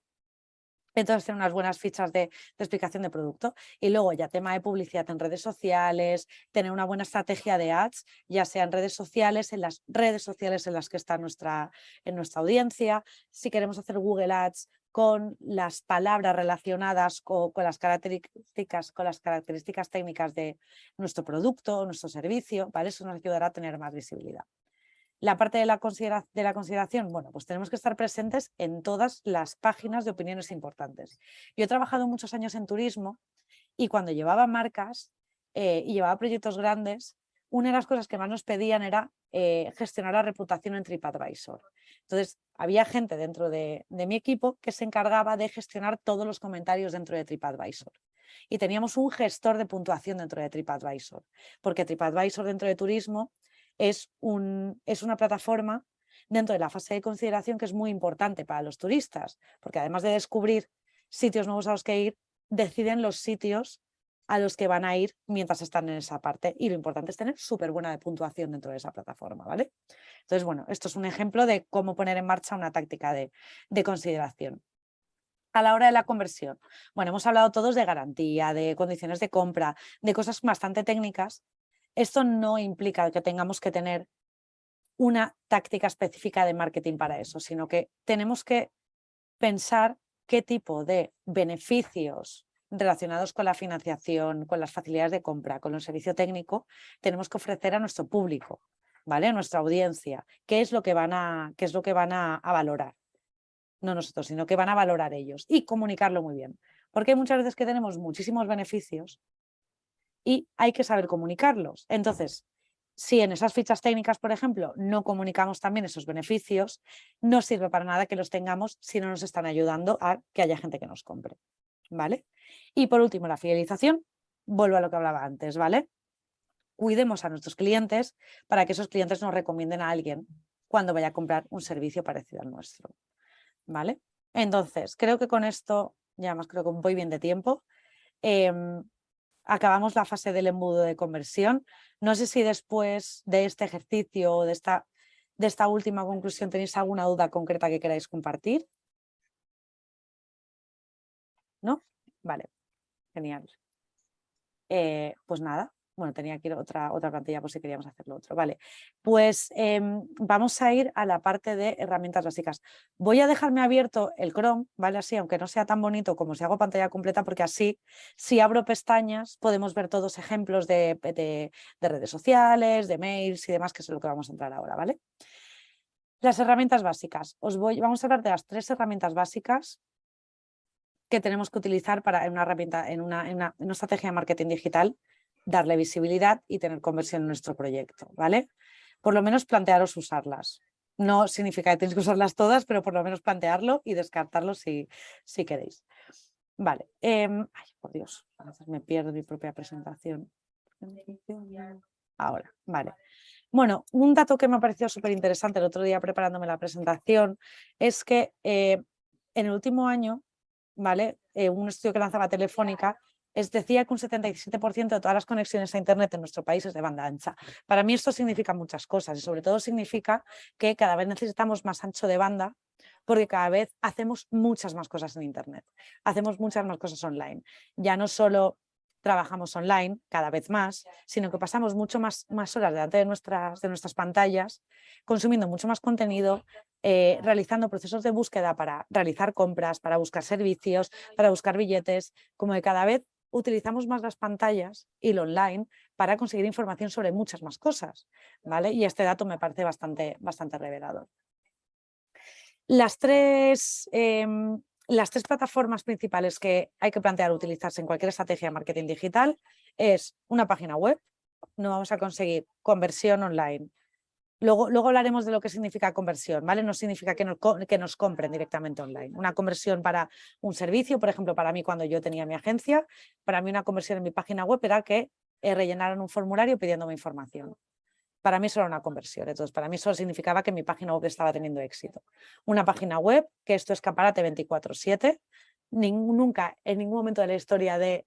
Entonces, tener unas buenas fichas de, de, explicación de producto. Y luego ya tema de publicidad en redes sociales, tener una buena estrategia de ads, ya sea en redes sociales, en las redes sociales en las que está nuestra, en nuestra audiencia. Si queremos hacer Google Ads con las palabras relacionadas con, con, las características, con las características técnicas de nuestro producto o nuestro servicio, ¿vale? Eso nos ayudará a tener más visibilidad. La parte de la, de la, consideración, bueno, pues tenemos que estar presentes en todas las páginas de opiniones importantes. Yo he trabajado muchos años en turismo y cuando llevaba marcas eh, y llevaba proyectos grandes, una de las cosas que más nos pedían era eh, gestionar la reputación en TripAdvisor. Entonces, había gente dentro de, de mi equipo que se encargaba de gestionar todos los comentarios dentro de TripAdvisor. Y teníamos un gestor de puntuación dentro de TripAdvisor, porque TripAdvisor dentro de turismo es, un, es una plataforma dentro de la fase de consideración que es muy importante para los turistas, porque además de descubrir sitios nuevos a los que ir, deciden los sitios a los que van a ir mientras están en esa parte. Y lo importante es tener súper buena puntuación dentro de esa plataforma, ¿vale? Entonces, bueno, esto es un ejemplo de cómo poner en marcha una táctica de, de consideración. A la hora de la conversión, bueno, hemos hablado todos de garantía, de condiciones de compra, de cosas bastante técnicas, esto no implica que tengamos que tener una táctica específica de marketing para eso, sino que tenemos que pensar qué tipo de beneficios relacionados con la financiación, con las facilidades de compra, con el servicio técnico, tenemos que ofrecer a nuestro público, ¿vale? a nuestra audiencia, qué es lo que van a, qué es lo que van a, a valorar. no nosotros, sino que van a valorar ellos y comunicarlo muy bien. Porque hay muchas veces que tenemos muchísimos beneficios y hay que saber comunicarlos. Entonces, si en esas fichas técnicas, por ejemplo, no comunicamos también esos beneficios, no sirve para nada que los tengamos si no nos están ayudando a que haya gente que nos compre. ¿Vale? Y por último, la fidelización. Vuelvo a lo que hablaba antes, ¿vale? Cuidemos a nuestros clientes para que esos clientes nos recomienden a alguien cuando vaya a comprar un servicio parecido al nuestro. ¿Vale? Entonces, creo que con esto, ya más creo que voy bien de tiempo, em, acabamos la fase del embudo de conversión. No sé si después de este ejercicio o de esta, de esta última conclusión tenéis alguna duda concreta que queráis compartir. ¿No? Vale, genial. Eh, pues nada, bueno, tenía aquí otra, otra plantilla por si queríamos hacerlo otro. Vale, pues em, vamos a ir a la parte de herramientas básicas. Voy a dejarme abierto el Chrome, ¿vale? Así, aunque no sea tan bonito como si hago pantalla completa, porque así, si abro pestañas, podemos ver todos ejemplos de, de, redes sociales, de mails y demás, que es lo que vamos a entrar ahora, ¿vale? Las herramientas básicas. Os voy, vamos a hablar de las tres herramientas básicas que tenemos que utilizar para una herramienta, en una, en una estrategia de marketing digital darle visibilidad y tener conversión en nuestro proyecto, ¿vale? Por lo menos plantearos usarlas. No significa que tenéis que usarlas todas, pero por lo menos plantearlo y descartarlo si, si queréis. Vale, em, ay, por Dios, me pierdo mi propia presentación. Ahora, vale. Bueno, un dato que me ha parecido súper interesante el otro día preparándome la presentación es que eh, en el último año, ¿vale? Eh, un estudio que lanzaba Telefónica es, decía que un 77% de todas las conexiones a Internet en nuestro país es de banda ancha. Para mí esto significa muchas cosas y sobre todo significa que cada vez necesitamos más ancho de banda porque cada vez hacemos muchas más cosas en Internet, hacemos muchas más cosas online. Ya no solo trabajamos online cada vez más, sino que pasamos mucho más, más horas delante de nuestras, de nuestras pantallas, consumiendo mucho más contenido, eh, realizando procesos de búsqueda para realizar compras, para buscar servicios, para buscar billetes, como que cada vez utilizamos más las pantallas y lo online para conseguir información sobre muchas más cosas, ¿vale? Y este dato me parece bastante, bastante revelador. Las tres, em, las tres plataformas principales que hay que plantear utilizarse en cualquier estrategia de marketing digital es una página web, no vamos a conseguir conversión online, Luego, luego hablaremos de lo que significa conversión, ¿vale? No significa que nos, que nos compren directamente online. Una conversión para un servicio, por ejemplo, para mí cuando yo tenía mi agencia, para mí una conversión en mi página web era que eh, rellenaran un formulario pidiéndome información. Para mí eso era una conversión, entonces para mí eso significaba que mi página web estaba teniendo éxito. Una página web, que esto es escaparate 24-7, nunca en ningún momento de la historia de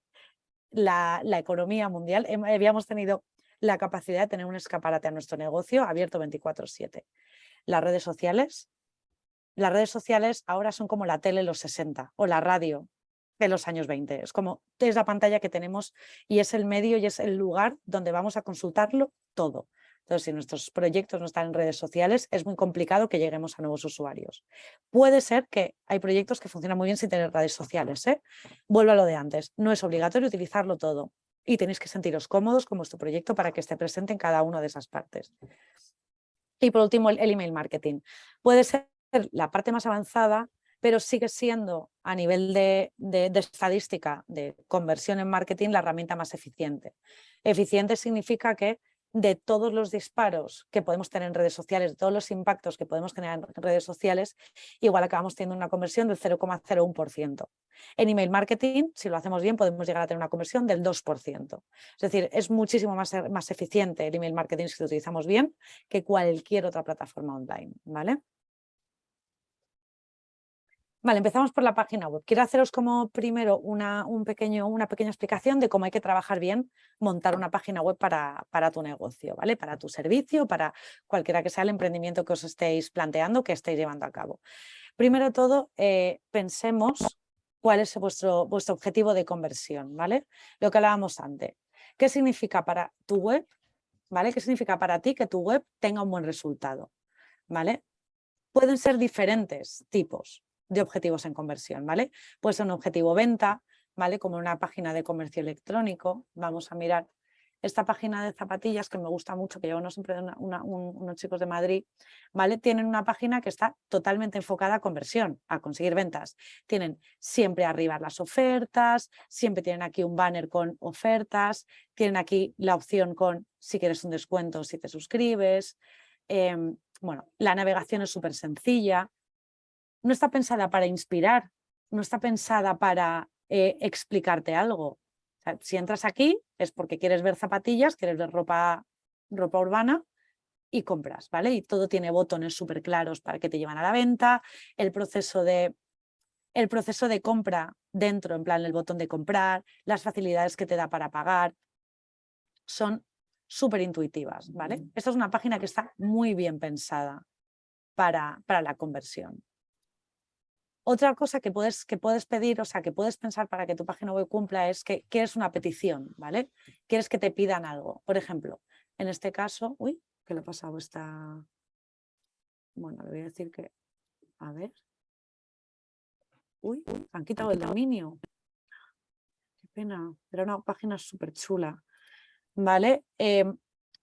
la, la economía mundial habíamos tenido la capacidad de tener un escaparate a nuestro negocio abierto 24-7. Las redes sociales, las redes sociales ahora son como la tele los 60 o la radio de los años 20. Es como es la pantalla que tenemos y es el medio y es el lugar donde vamos a consultarlo todo. Entonces, si nuestros proyectos no están en redes sociales, es muy complicado que lleguemos a nuevos usuarios. Puede ser que hay proyectos que funcionan muy bien sin tener redes sociales. ¿eh? Vuelvo a lo de antes. No es obligatorio utilizarlo todo y tenéis que sentiros cómodos con vuestro proyecto para que esté presente en cada una de esas partes. Y por último, el, email marketing. Puede ser la parte más avanzada, pero sigue siendo a nivel de, de, estadística de conversión en marketing la herramienta más eficiente. Eficiente significa que de todos los disparos que podemos tener en redes sociales, de todos los impactos que podemos tener en redes sociales, igual acabamos teniendo una conversión del 0,01%. En email marketing, si lo hacemos bien, podemos llegar a tener una conversión del 2%. Es decir, es muchísimo más, más eficiente el email marketing si lo utilizamos bien que cualquier otra plataforma online. ¿vale? Vale, empezamos por la página web. Quiero haceros como primero una, un pequeño, una pequeña explicación de cómo hay que trabajar bien, montar una página web para, para, tu negocio, ¿vale? Para tu servicio, para cualquiera que sea el emprendimiento que os estéis planteando, que estéis llevando a cabo. Primero todo, eh, pensemos cuál es vuestro, vuestro objetivo de conversión, ¿vale? Lo que hablábamos antes. ¿Qué significa para tu web? ¿Vale? ¿Qué significa para ti que tu web tenga un buen resultado? ¿Vale? Pueden ser diferentes tipos de objetivos en conversión, ¿vale? Puede ser un objetivo venta, ¿vale? Como una página de comercio electrónico, vamos a mirar esta página de zapatillas que me gusta mucho, que llevo siempre una- un- unos chicos de Madrid, ¿vale? Tienen una página que está totalmente enfocada a conversión, a conseguir ventas. Tienen siempre arriba las ofertas, siempre tienen aquí un banner con ofertas, tienen aquí la opción con si quieres un descuento, si te suscribes. em, bueno, la navegación es súper sencilla. No está pensada para inspirar, no está pensada para eh, explicarte algo. O sea, si entras aquí es porque quieres ver zapatillas, quieres ver ropa, ropa urbana y compras, ¿vale? Y todo tiene botones súper claros para que te llevan a la venta, el proceso de, el proceso de compra dentro, en plan el botón de comprar, las facilidades que te da para pagar, son súper intuitivas, ¿vale? Esta es una página que está muy bien pensada para, para la conversión. Otra cosa que puedes, que puedes pedir, o sea, que puedes pensar para que tu página web cumpla es que quieres una petición, ¿vale? Quieres que te pidan algo. Por ejemplo, en este caso, uy, ¿qué le ha pasado esta? Bueno, le voy a decir que, a ver. Uy, han quitado el dominio. Qué pena, era una página súper chula. ¿Vale? Em,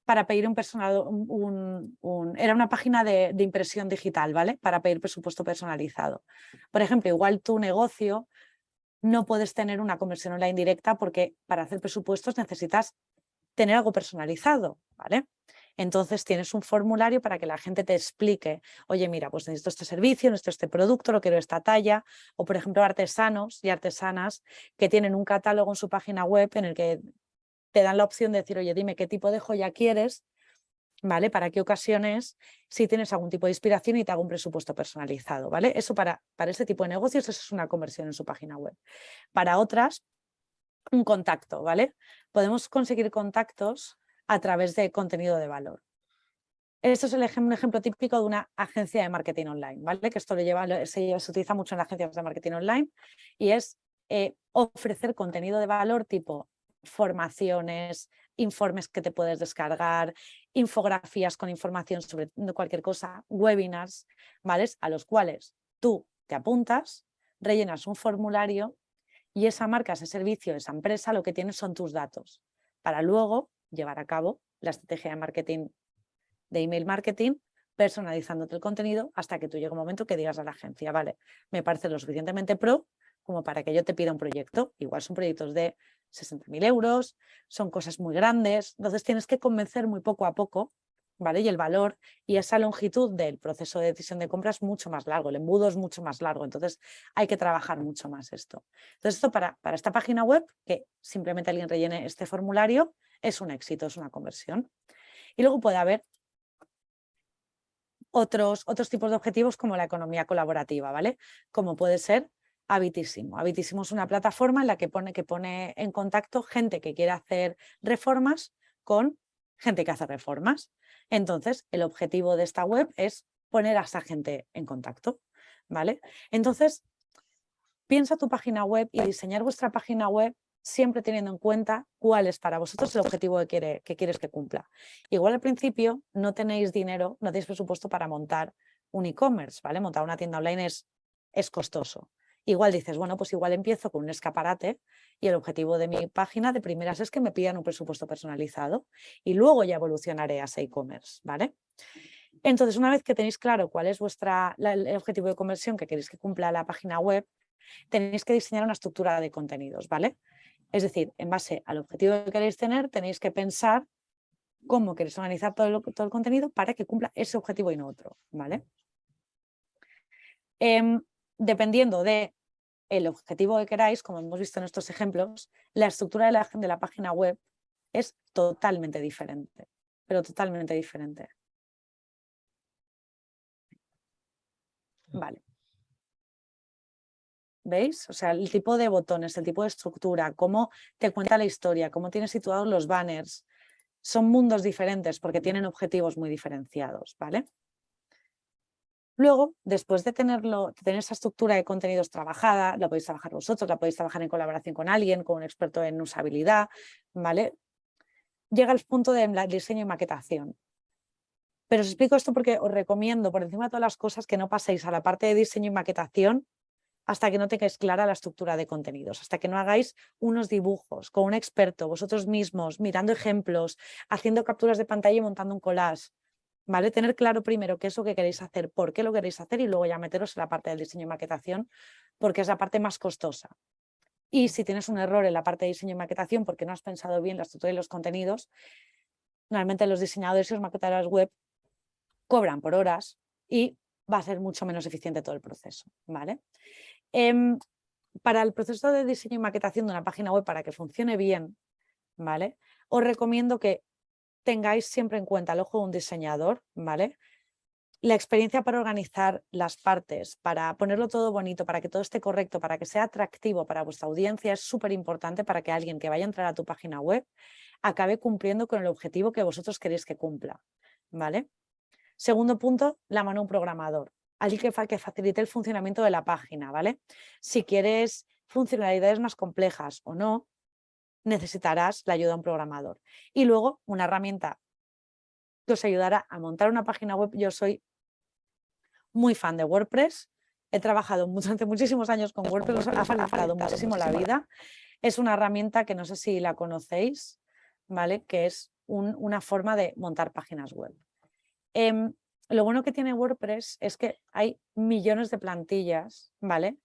para pedir un personal, un, era una página de, de impresión digital, ¿vale? Para pedir presupuesto personalizado. Por ejemplo, igual tu negocio no puedes tener una conversión online directa porque para hacer presupuestos necesitas tener algo personalizado, ¿vale? Entonces tienes un formulario para que la gente te explique, oye, mira, pues necesito este servicio, necesito este producto, lo quiero esta talla, o por ejemplo artesanos y artesanas que tienen un catálogo en su página web en el que te dan la opción de decir, oye, dime qué tipo de joya quieres, ¿vale? Para qué ocasiones, si tienes algún tipo de inspiración y te hago un presupuesto personalizado, ¿vale? Eso para, para ese tipo de negocios, eso es una conversión en su página web. Para otras, un contacto, ¿vale? Podemos conseguir contactos a través de contenido de valor. Esto es el ejem- un ejemplo típico de una agencia de marketing online, ¿vale? Que esto lo lleva- se utiliza mucho en las agencias de marketing online y es eh, ofrecer contenido de valor tipo formaciones, informes que te puedes descargar, infografías con información sobre cualquier cosa, webinars, ¿vale? A los cuales tú te apuntas, rellenas un formulario y esa marca, ese servicio, esa empresa, lo que tiene son tus datos para luego llevar a cabo la estrategia de marketing, de email marketing, personalizándote el contenido hasta que tú llegue un momento que digas a la agencia, vale, me parece lo suficientemente pro como para que yo te pida un proyecto. Igual son proyectos de 60.000 euros, son cosas muy grandes, entonces tienes que convencer muy poco a poco, ¿vale? Y el valor y esa longitud del proceso de decisión de compra es mucho más largo, el embudo es mucho más largo, entonces hay que trabajar mucho más esto. Entonces esto para, para esta página web, que simplemente alguien rellene este formulario, es un éxito, es una conversión. Y luego puede haber otros, otros tipos de objetivos como la economía colaborativa, ¿vale? Como puede ser Habitísimo. Es una plataforma en la que pone, que pone en contacto gente que quiere hacer reformas con gente que hace reformas. Entonces, el objetivo de esta web es poner a esa gente en contacto, ¿vale? Entonces, piensa tu página web y diseñar vuestra página web siempre teniendo en cuenta cuál es para vosotros el objetivo que, quiere, que quieres que cumpla. Igual al principio no tenéis dinero, no tenéis presupuesto para montar un e-commerce, ¿vale? Montar una tienda online es, es costoso. Igual dices, bueno, pues igual empiezo con un escaparate y el objetivo de mi página de primeras es que me pidan un presupuesto personalizado y luego ya evolucionaré a e-commerce, ¿vale? Entonces, una vez que tenéis claro cuál es vuestra, el objetivo de conversión que queréis que cumpla la página web, tenéis que diseñar una estructura de contenidos, ¿vale? Es decir, en base al objetivo que queréis tener, tenéis que pensar cómo queréis organizar todo el, todo el contenido para que cumpla ese objetivo y no otro, ¿vale? Em, dependiendo de el objetivo que queráis, como hemos visto en estos ejemplos, la estructura de la, página web es totalmente diferente, pero totalmente diferente. Vale. ¿Veis? O sea, el tipo de botones, el tipo de estructura, cómo te cuenta la historia, cómo tienes situados los banners, son mundos diferentes porque tienen objetivos muy diferenciados, ¿vale? Luego, después de, tenerlo, tener esa estructura de contenidos trabajada, la podéis trabajar vosotros, la podéis trabajar en colaboración con alguien, con un experto en usabilidad, ¿vale? Llega el punto de diseño y maquetación. Pero os explico esto porque os recomiendo, por encima de todas las cosas, que no paséis a la parte de diseño y maquetación hasta que no tengáis clara la estructura de contenidos, hasta que no hagáis unos dibujos con un experto, vosotros mismos, mirando ejemplos, haciendo capturas de pantalla y montando un collage. ¿Vale? Tener claro primero qué es lo que queréis hacer, por qué lo queréis hacer y luego ya meteros en la parte del diseño y maquetación porque es la parte más costosa. Y si tienes un error en la parte de diseño y maquetación porque no has pensado bien la estructura y los contenidos, normalmente los diseñadores y los maquetadores web cobran por horas y va a ser mucho menos eficiente todo el proceso. ¿vale? Em, para el proceso de diseño y maquetación de una página web, para que funcione bien, ¿vale? os recomiendo que tengáis siempre en cuenta el ojo de un diseñador, ¿vale? la experiencia para organizar las partes, para ponerlo todo bonito, para que todo esté correcto, para que sea atractivo para vuestra audiencia, es súper importante para que alguien que vaya a entrar a tu página web acabe cumpliendo con el objetivo que vosotros queréis que cumpla. ¿vale? Segundo punto, la mano de un programador, alguien que, que facilite el funcionamiento de la página. ¿vale? Si quieres funcionalidades más complejas o no, necesitarás la ayuda de un programador. Y luego una herramienta que os ayudará a montar una página web. Yo soy muy fan de WordPress, he trabajado durante muchísimos años con WordPress, ha facilitado muchísimo la vida. Es una herramienta que no sé si la conocéis, ¿vale? que es una forma de montar páginas web. Em, lo bueno que tiene WordPress es que hay millones de plantillas, ¿vale?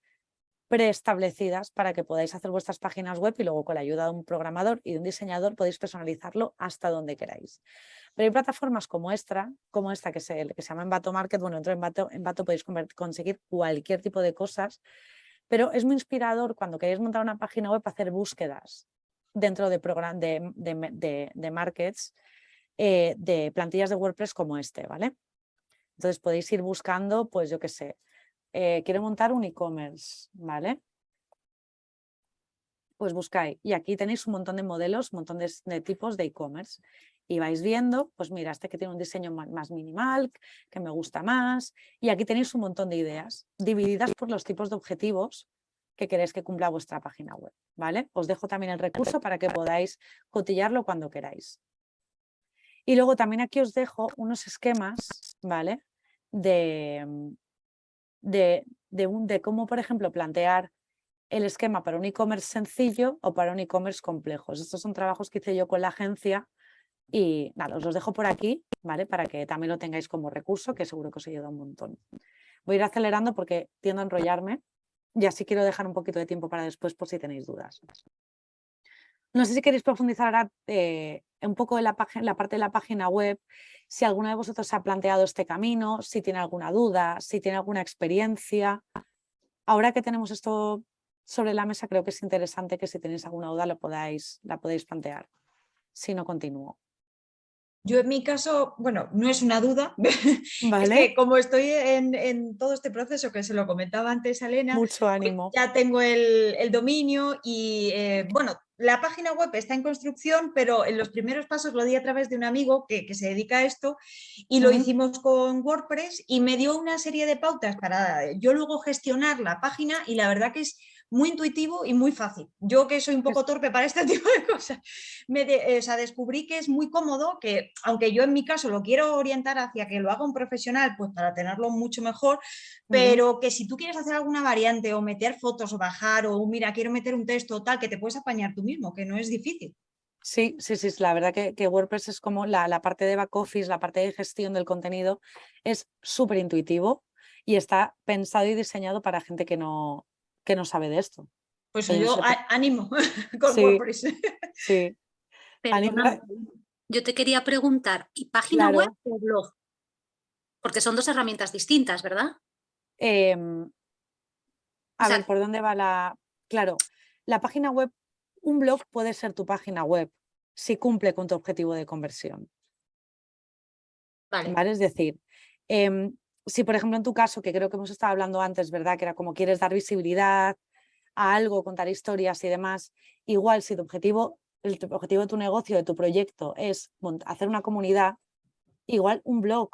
Preestablecidas para que podáis hacer vuestras páginas web y luego con la ayuda de un programador y de un diseñador podéis personalizarlo hasta donde queráis. Pero hay plataformas como esta, como esta que se, que se llama Envato Market, bueno, dentro de Envato, podéis conseguir cualquier tipo de cosas, pero es muy inspirador cuando queréis montar una página web hacer búsquedas dentro de, de, de, markets eh, de plantillas de WordPress como este, ¿vale? Entonces podéis ir buscando, pues yo qué sé, eh, quiero montar un e-commerce, ¿vale? Pues buscáis, y aquí tenéis un montón de modelos, un montón de, tipos de e-commerce. Y vais viendo, pues mira, este que tiene un diseño más minimal, que me gusta más, y aquí tenéis un montón de ideas, divididas por los tipos de objetivos que queréis que cumpla vuestra página web, ¿vale? Os dejo también el recurso para que podáis cotillarlo cuando queráis. Y luego también aquí os dejo unos esquemas, ¿vale? De, de, de, cómo, por ejemplo, plantear el esquema para un e-commerce sencillo o para un e-commerce complejo. Estos son trabajos que hice yo con la agencia y nada, os los dejo por aquí, ¿vale? Para que también lo tengáis como recurso, que seguro que os ayuda un montón. Voy a ir acelerando porque tiendo a enrollarme y así quiero dejar un poquito de tiempo para después por si tenéis dudas. No sé si queréis profundizar ahora eh, un poco en la, la, parte de la página web, si alguno de vosotros ha planteado este camino, si tiene alguna duda, si tiene alguna experiencia. Ahora que tenemos esto sobre la mesa, creo que es interesante que si tenéis alguna duda lo podáis, la podéis plantear. Si no, continúo. Yo en mi caso, bueno, no es una duda, ¿Vale? que como estoy en, todo este proceso que se lo comentaba antes a Elena, Mucho pues ánimo. ya tengo el, dominio y eh, bueno, la página web está en construcción, pero en los primeros pasos lo di a través de un amigo que, se dedica a esto y lo hicimos con WordPress y me dio una serie de pautas para yo luego gestionar la página y la verdad que es muy intuitivo y muy fácil. Yo que soy un poco torpe para este tipo de cosas, me descubrí que es muy cómodo, que aunque yo en mi caso lo quiero orientar hacia que lo haga un profesional, pues para tenerlo mucho mejor, pero que si tú quieres hacer alguna variante o meter fotos o bajar o mira, quiero meter un texto o tal, que te puedes apañar tú mismo, que no es difícil. Sí, sí, sí, la verdad que, WordPress es como la, la, parte de back office, la parte de gestión del contenido, es súper intuitivo y está pensado y diseñado para gente que no, que no sabe de esto. Pues yo ánimo con WordPress. Sí. yo te quería preguntar, ¿y página web o blog? Porque son dos herramientas distintas, ¿verdad? Em, a ver, ¿por dónde va la...? Claro, la página web, un blog puede ser tu página web si cumple con tu objetivo de conversión. Vale. Es decir, em, si por ejemplo en tu caso, que creo que hemos estado hablando antes, ¿verdad? Que era como quieres dar visibilidad a algo, contar historias y demás, igual si tu objetivo, el objetivo de tu negocio, de tu proyecto es hacer una comunidad, igual un blog,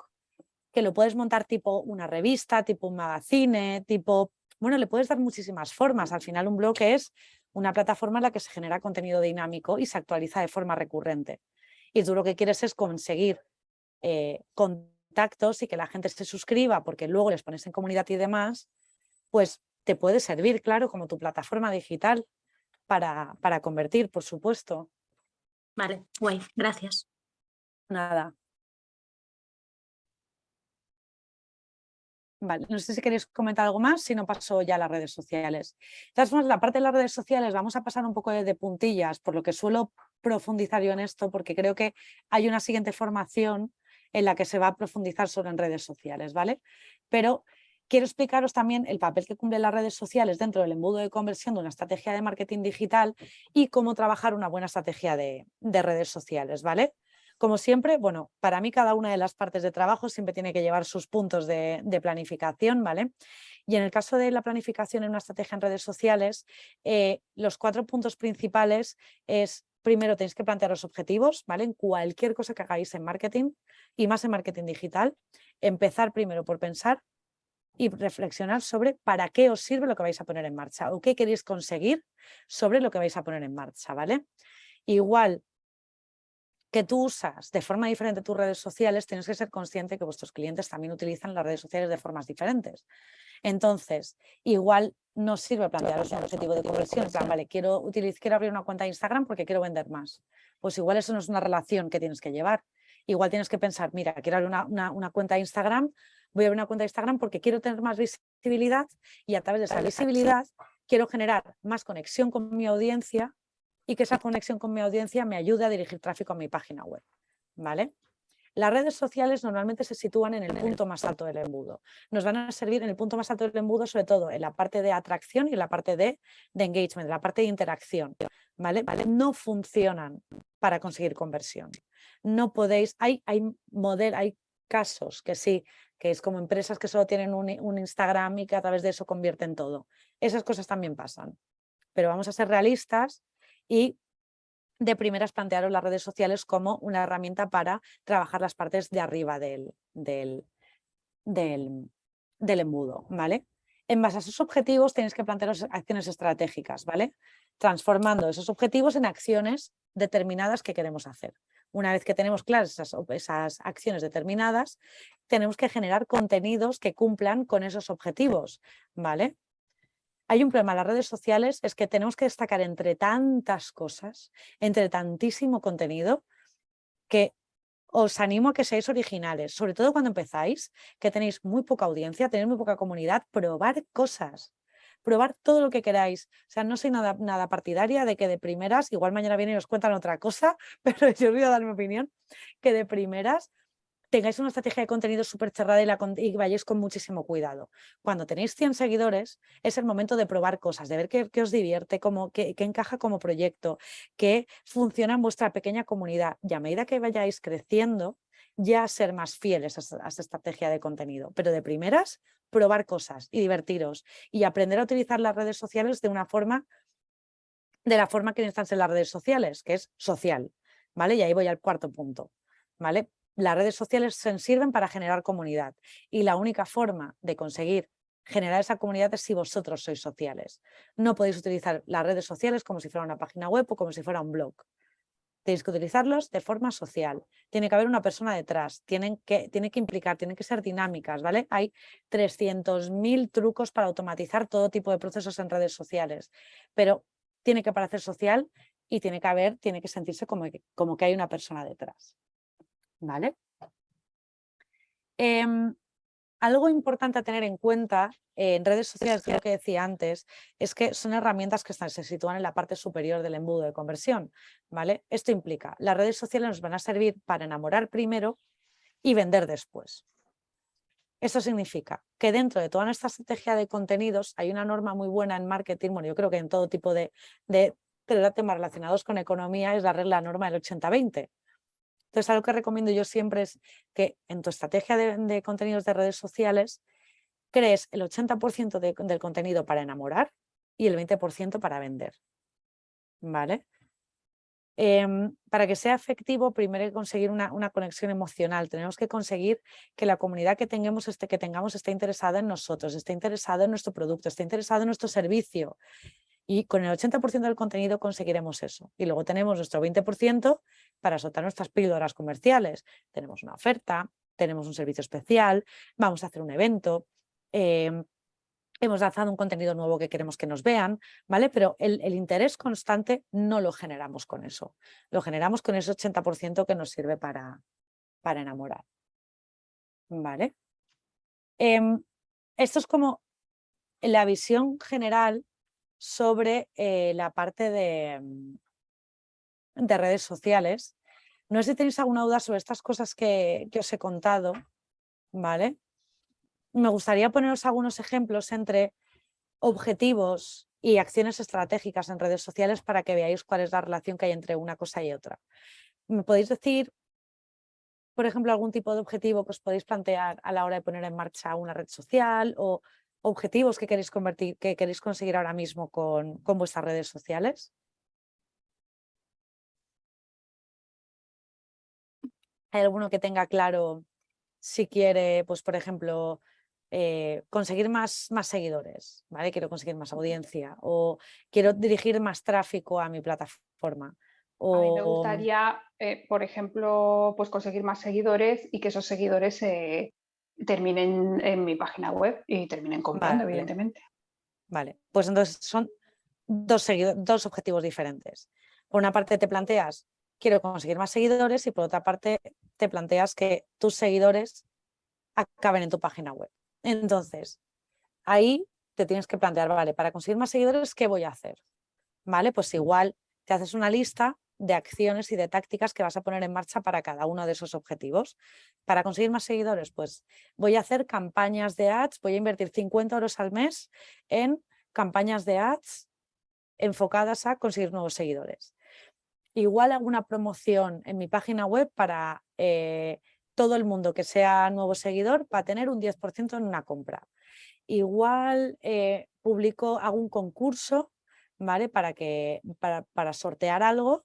que lo puedes montar tipo una revista, tipo un magazine, tipo... Bueno, le puedes dar muchísimas formas. Al final un blog es una plataforma en la que se genera contenido dinámico y se actualiza de forma recurrente. Y tú lo que quieres es conseguir eh, contactos y que la gente se suscriba porque luego les pones en comunidad y demás, pues te puede servir, claro, como tu plataforma digital para, para convertir, por supuesto. Vale, guay, gracias. Nada. Vale, no sé si queréis comentar algo más, si no paso ya a las redes sociales. De todas formas, la parte de las redes sociales vamos a pasar un poco de, de puntillas, por lo que suelo profundizar yo en esto, porque creo que hay una siguiente formación en la que se va a profundizar sobre en redes sociales, ¿vale? Pero quiero explicaros también el papel que cumplen las redes sociales dentro del embudo de conversión de una estrategia de marketing digital y cómo trabajar una buena estrategia de, de redes sociales, ¿vale? Como siempre, bueno, para mí cada una de las partes de trabajo siempre tiene que llevar sus puntos de, planificación, ¿vale? Y en el caso de la planificación en una estrategia en redes sociales, eh, los cuatro puntos principales es, primero tenéis que plantear los objetivos, ¿vale? En cualquier cosa que hagáis en marketing y más en marketing digital, empezar primero por pensar y reflexionar sobre para qué os sirve lo que vais a poner en marcha o qué queréis conseguir sobre lo que vais a poner en marcha, ¿vale? Igual que tú usas de forma diferente tus redes sociales, tienes que ser consciente que vuestros clientes también utilizan las redes sociales de formas diferentes. Entonces, igual nos sirve plantearos un objetivo de conversión, en plan, vale, quiero, utilizar, quiero abrir una cuenta de Instagram porque quiero vender más. Pues igual eso no es una relación que tienes que llevar. Igual tienes que pensar, mira, quiero abrir una, una cuenta de Instagram, voy a abrir una cuenta de Instagram porque quiero tener más visibilidad y a través de esa visibilidad quiero generar más conexión con mi audiencia y que esa conexión con mi audiencia me ayude a dirigir tráfico a mi página web. ¿vale? Las redes sociales normalmente se sitúan en el punto más alto del embudo. Nos van a servir en el punto más alto del embudo, sobre todo en la parte de atracción y en la parte de, engagement, en la parte de interacción. ¿vale? No funcionan para conseguir conversión. No podéis, hay, hay, model, hay casos que sí, que es como empresas que solo tienen un Instagram y que a través de eso convierten todo. Esas cosas también pasan. Pero vamos a ser realistas y de primeras plantearon las redes sociales como una herramienta para trabajar las partes de arriba del, del, del, embudo, ¿vale? En base a esos objetivos tenéis que plantear acciones estratégicas, ¿vale? Transformando esos objetivos en acciones determinadas que queremos hacer. Una vez que tenemos claras esas, esas, acciones determinadas, tenemos que generar contenidos que cumplan con esos objetivos, ¿vale? Hay un problema en las redes sociales, es que tenemos que destacar entre tantas cosas, entre tantísimo contenido, que os animo a que seáis originales, sobre todo cuando empezáis, que tenéis muy poca audiencia, tenéis muy poca comunidad, probar cosas, probar todo lo que queráis. O sea, no soy nada, nada partidaria de que de primeras, igual mañana vienen y os cuentan otra cosa, pero yo os voy a dar mi opinión, que de primeras tengáis una estrategia de contenido súper cerrada y, la, vayáis con muchísimo cuidado. Cuando tenéis 100 seguidores, es el momento de probar cosas, de ver qué, os divierte, cómo, qué, encaja como proyecto, qué funciona en vuestra pequeña comunidad. Y a medida que vayáis creciendo, ya ser más fieles a, a esta estrategia de contenido. Pero de primeras, probar cosas y divertiros y aprender a utilizar las redes sociales de una forma de la forma que en las redes sociales, que es social, ¿vale? Y ahí voy al cuarto punto, ¿vale? Las redes sociales sirven para generar comunidad y la única forma de conseguir generar esa comunidad es si vosotros sois sociales. No podéis utilizar las redes sociales como si fuera una página web o como si fuera un blog. Tenéis que utilizarlos de forma social. Tiene que haber una persona detrás, tienen que, tiene que implicar, tienen que ser dinámicas, ¿vale? Hay 300.000 trucos para automatizar todo tipo de procesos en redes sociales, pero tiene que parecer social y tiene que haber, tiene que sentirse como como que hay una persona detrás. ¿Vale? Em, algo importante a tener en cuenta en redes sociales, lo que decía antes, es que son herramientas que se sitúan en la parte superior del embudo de conversión. ¿vale? Esto implica, las redes sociales nos van a servir para enamorar primero y vender después. Eso significa que dentro de toda nuestra estrategia de contenidos hay una norma muy buena en marketing, bueno, yo creo que en todo tipo de, de, temas relacionados con economía es la regla norma del 80-20. Entonces, algo que recomiendo yo siempre es que en tu estrategia de, contenidos de redes sociales crees el 80% del contenido para enamorar y el 20% para vender. ¿Vale? Em, para que sea efectivo, primero hay que conseguir una, conexión emocional. Tenemos que conseguir que la comunidad que tengamos, esté, que tengamos esté interesada en nosotros, esté interesada en nuestro producto, esté interesada en nuestro servicio. Y con el 80% del contenido conseguiremos eso. Y luego tenemos nuestro 20% para soltar nuestras píldoras comerciales. Tenemos una oferta, tenemos un servicio especial, vamos a hacer un evento, em, hemos lanzado un contenido nuevo que queremos que nos vean, ¿vale? Pero el, interés constante no lo generamos con eso. Lo generamos con ese 80% que nos sirve para, para enamorar. ¿Vale? Em, esto es como la visión general sobre eh, la parte de, de redes sociales. No sé si tenéis alguna duda sobre estas cosas que, que os he contado, ¿vale? Me gustaría poneros algunos ejemplos entre objetivos y acciones estratégicas en redes sociales para que veáis cuál es la relación que hay entre una cosa y otra. ¿Me podéis decir, por ejemplo, algún tipo de objetivo que os podéis plantear a la hora de poner en marcha una red social o objetivos que queréis convertir, que queréis conseguir ahora mismo con, con vuestras redes sociales? ¿Hay alguno que tenga claro si quiere, pues por ejemplo, eh, conseguir más, más seguidores, ¿vale? Quiero conseguir más audiencia o quiero dirigir más tráfico a mi plataforma. O... A mí me gustaría, eh, por ejemplo, pues conseguir más seguidores y que esos seguidores eh, terminen en mi página web y terminen comprando, Vale. evidentemente. Vale, pues entonces son dos, dos objetivos diferentes. Por una parte te planteas, quiero conseguir más seguidores y por otra parte te planteas que tus seguidores acaben en tu página web. Entonces, ahí te tienes que plantear, vale, para conseguir más seguidores, ¿qué voy a hacer? Vale, pues igual te haces una lista de acciones y de tácticas que vas a poner en marcha para cada uno de esos objetivos. Para conseguir más seguidores, pues voy a hacer campañas de ads, voy a invertir 50 euros al mes en campañas de ads enfocadas a conseguir nuevos seguidores. Igual alguna promoción en mi página web para eh, todo el mundo que sea nuevo seguidor para tener un 10% en una compra. Igual eh, publico, hago un concurso ¿vale? para, que, para, para sortear algo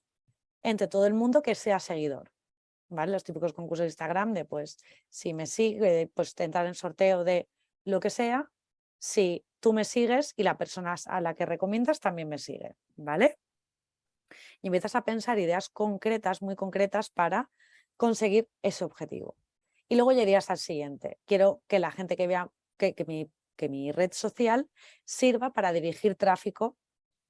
entre todo el mundo que sea seguidor. ¿vale? Los típicos concursos de Instagram de pues si me sigue, pues entrar en sorteo de lo que sea, si tú me sigues y la persona a la que recomiendas también me sigue, ¿vale? Y empiezas a pensar ideas concretas, muy concretas para conseguir ese objetivo. Y luego irías al siguiente. Quiero que la gente que vea que, que, mi, que mi red social sirva para dirigir tráfico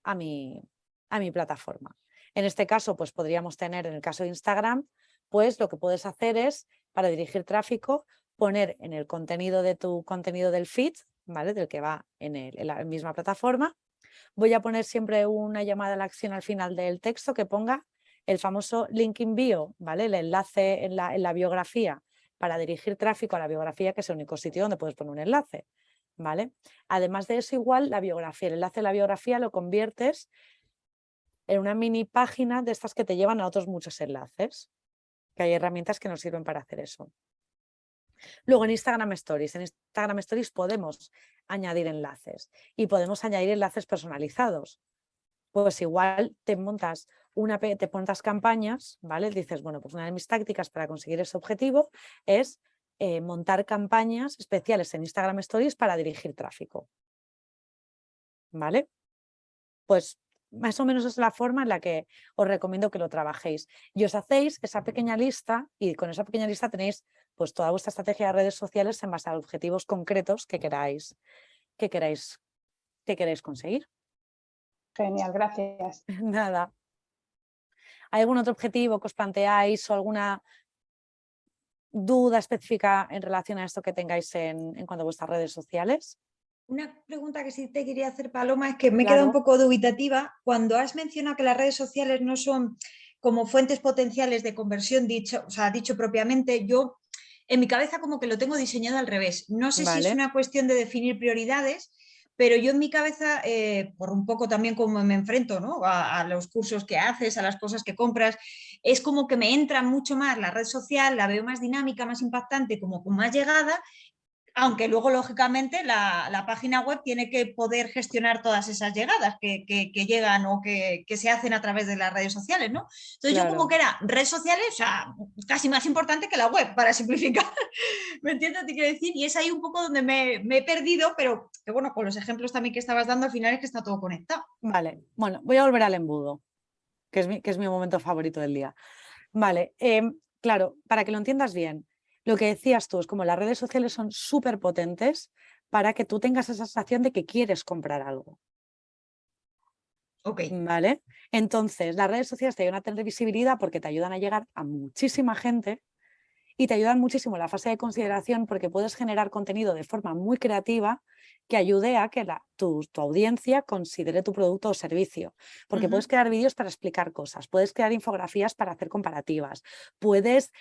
a mi, a mi plataforma. En este caso, pues podríamos tener, en el caso de Instagram, pues lo que puedes hacer es, para dirigir tráfico, poner en el contenido de tu contenido del feed, ¿vale? Del que va en, el, en la misma plataforma, voy a poner siempre una llamada a la acción al final del texto que ponga el famoso link in bio, ¿vale? El enlace en la, en la biografía para dirigir tráfico a la biografía, que es el único sitio donde puedes poner un enlace, ¿vale? Además de eso, igual la biografía, el enlace de la biografía lo conviertes en una mini página de estas que te llevan a otros muchos enlaces, que hay herramientas que nos sirven para hacer eso. Luego en Instagram Stories, en Instagram Stories podemos añadir enlaces y podemos añadir enlaces personalizados. Pues igual te montas, una, te montas campañas, ¿vale? Dices, bueno, pues una de mis tácticas para conseguir ese objetivo es eh, montar campañas especiales en Instagram Stories para dirigir tráfico. ¿Vale? Pues más o menos es la forma en la que os recomiendo que lo trabajéis. Y os hacéis esa pequeña lista y con esa pequeña lista tenéis pues toda vuestra estrategia de redes sociales en base a objetivos concretos que queráis, que queráis, que queráis conseguir. Genial, gracias. Nada. ¿Hay algún otro objetivo que os planteáis o alguna duda específica en relación a esto que tengáis en, en cuanto a vuestras redes sociales? Una pregunta que sí te quería hacer, Paloma, es que me claro. queda un poco dubitativa. Cuando has mencionado que las redes sociales no son como fuentes potenciales de conversión, dicho, o sea, dicho propiamente, yo en mi cabeza como que lo tengo diseñado al revés. No sé vale. si es una cuestión de definir prioridades, pero yo en mi cabeza, eh, por un poco también como me enfrento ¿no? a, a, los cursos que haces, a las cosas que compras, es como que me entra mucho más la red social, la veo más dinámica, más impactante, como con más llegada, aunque luego lógicamente la, la página web tiene que poder gestionar todas esas llegadas que, que, que llegan o que, que, se hacen a través de las redes sociales, ¿no? Entonces claro. yo como que era redes sociales, o sea, casi más importante que la web, para simplificar, ¿me entiendes que quiero decir? Y es ahí un poco donde me, me, he perdido, pero que bueno, con los ejemplos también que estabas dando, al final es que está todo conectado. Vale, bueno, voy a volver al embudo, que es mi, que es mi momento favorito del día. Vale, eh, claro, para que lo entiendas bien, lo que decías tú es como las redes sociales son súper potentes para que tú tengas esa sensación de que quieres comprar algo. Ok. ¿Vale? Entonces, las redes sociales te ayudan a tener visibilidad porque te ayudan a llegar a muchísima gente y te ayudan muchísimo en la fase de consideración porque puedes generar contenido de forma muy creativa que ayude a que la, tu, audiencia considere tu producto o servicio. Porque puedes crear vídeos para explicar cosas, puedes crear infografías para hacer comparativas, puedes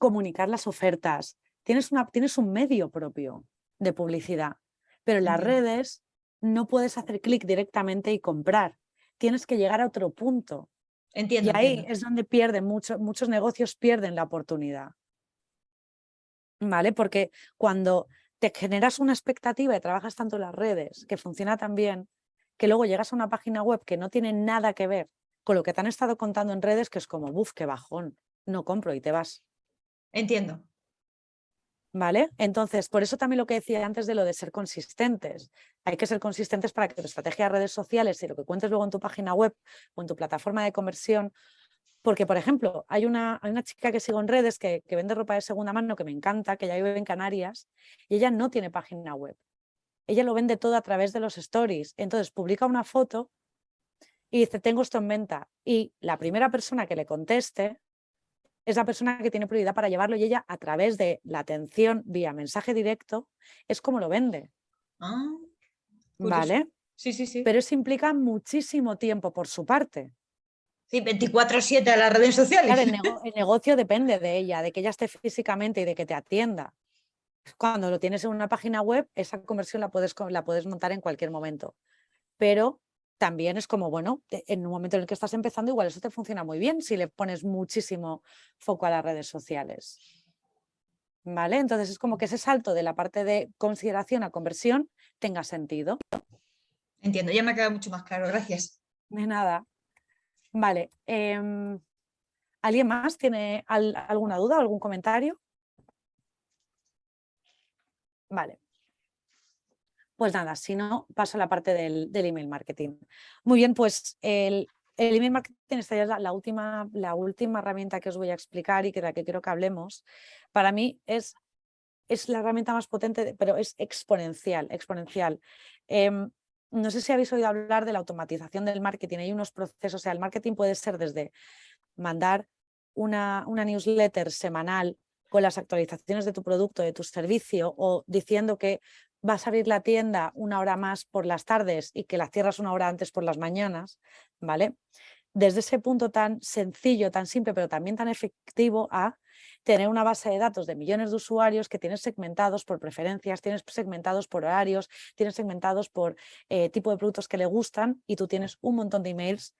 comunicar las ofertas, tienes, una, tienes un medio propio de publicidad, pero en las redes no puedes hacer clic directamente y comprar, tienes que llegar a otro punto. Entiendo. Y ahí es donde pierden muchos muchos negocios pierden la oportunidad. ¿vale? Porque cuando te generas una expectativa y trabajas tanto en las redes, que funciona tan bien, que luego llegas a una página web que no tiene nada que ver con lo que te han estado contando en redes, que es como, buf, qué bajón, no compro y te vas. Entiendo. ¿Vale? Entonces, por eso también lo que decía antes de lo de ser consistentes. Hay que ser consistentes para que tu estrategia de redes sociales y lo que cuentes luego en tu página web o en tu plataforma de conversión porque, por ejemplo, hay una, hay una chica que sigo en redes que, vende ropa de segunda mano que me encanta, que ya vive en Canarias, y ella no tiene página web. Ella lo vende todo a través de los stories. Entonces publica una foto y dice, tengo esto en venta. Y la primera persona que le conteste es la persona que tiene prioridad para llevarlo y ella a través de la atención vía mensaje directo es como lo vende. Ah, ¿Vale? Sí, sí, sí. Pero eso implica muchísimo tiempo por su parte. Sí, 24-7 a las redes sociales. el, negocio depende de ella, de que ella esté físicamente y de que te atienda. Cuando lo tienes en una página web, esa conversión la puedes, la puedes montar en cualquier momento. Pero también es como, bueno, en un momento en el que estás empezando, igual eso te funciona muy bien si le pones muchísimo foco a las redes sociales. ¿Vale? Entonces es como que ese salto de la parte de consideración a conversión tenga sentido. Entiendo, ya me ha quedado mucho más claro, gracias. De nada. Vale. Em, ¿Alguien más tiene alguna duda, algún comentario? Vale. Pues nada, si no, paso a la parte del, email marketing. Muy bien, pues el, email marketing, esta ya es la, última, la última herramienta que os voy a explicar y que la que quiero que hablemos. Para mí es, es la herramienta más potente, pero es exponencial, exponencial. Em, no sé si habéis oído hablar de la automatización del marketing. Hay unos procesos, o sea, el marketing puede ser desde mandar una, una newsletter semanal con las actualizaciones de tu producto, de tu servicio, o diciendo que vas a abrir la tienda una hora más por las tardes y que la cierras una hora antes por las mañanas, ¿vale? Desde ese punto tan sencillo, tan simple, pero también tan efectivo a tener una base de datos de millones de usuarios que tienes segmentados por preferencias, tienes segmentados por horarios, tienes segmentados por eh, tipo de productos que le gustan y tú tienes un montón de emails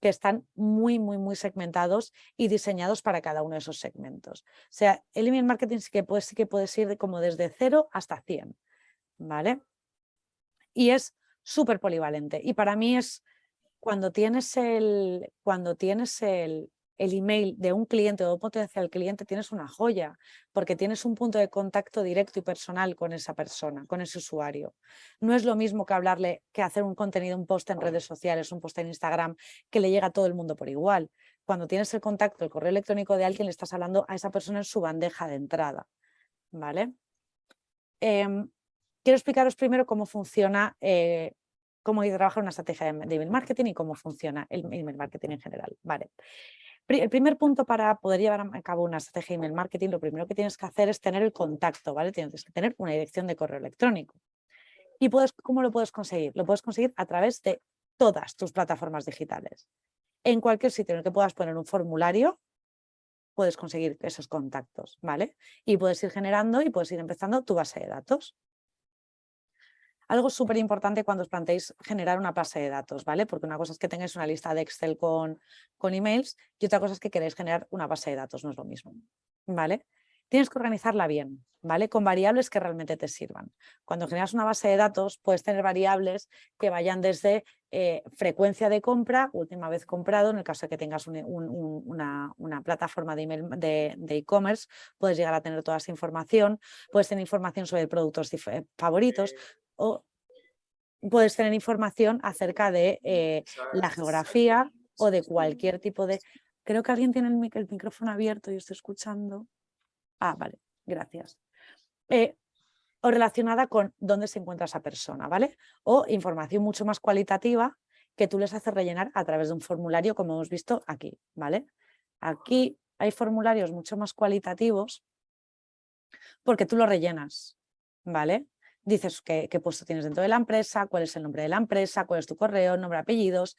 que están muy, muy, muy segmentados y diseñados para cada uno de esos segmentos. O sea, el email marketing sí que puede, sí que puede ir como desde 0 hasta 100, ¿vale? Y es súper polivalente. Y para mí es cuando tienes el, cuando tienes el, el email de un cliente o un potencial cliente, tienes una joya, porque tienes un punto de contacto directo y personal con esa persona, con ese usuario. No es lo mismo que hablarle, que hacer un contenido, un post en redes sociales, un post en Instagram, que le llega a todo el mundo por igual. Cuando tienes el contacto, el correo electrónico de alguien, le estás hablando a esa persona en su bandeja de entrada. ¿Vale? Em, quiero explicaros primero cómo funciona eh, cómo trabajar una estrategia de email marketing y cómo funciona el email marketing en general. El primer punto para poder llevar a cabo una estrategia de email marketing, lo primero que tienes que hacer es tener el contacto. Tienes que tener una dirección de correo electrónico. ¿Y puedes, cómo lo puedes conseguir? Lo puedes conseguir a través de todas tus plataformas digitales. En cualquier sitio en el que puedas poner un formulario, puedes conseguir esos contactos, ¿vale? Y puedes ir generando y puedes ir empezando tu base de datos. Algo súper importante cuando os planteéis generar una base de datos, ¿vale? Porque una cosa es que tengáis una lista de Excel con, con emails y otra cosa es que queréis generar una base de datos, no es lo mismo, ¿vale? Tienes que organizarla bien, ¿vale? Con variables que realmente te sirvan. Cuando generas una base de datos puedes tener variables que vayan desde eh, frecuencia de compra, última vez comprado, en el caso de que tengas una, plataforma de e-commerce, puedes llegar a tener toda esa información, puedes tener información sobre productos favoritos, o puedes tener información acerca de eh, la geografía o de cualquier tipo de... Creo que alguien tiene el, micrófono abierto y estoy escuchando. Ah, vale, gracias. Eh, o relacionada con dónde se encuentra esa persona, ¿vale? O información mucho más cualitativa que tú les haces rellenar a través de un formulario como hemos visto aquí, ¿vale? Aquí hay formularios mucho más cualitativos porque tú lo rellenas, ¿vale? Dices qué, puesto tienes dentro de la empresa, cuál es el nombre de la empresa, cuál es tu correo, nombre, apellidos.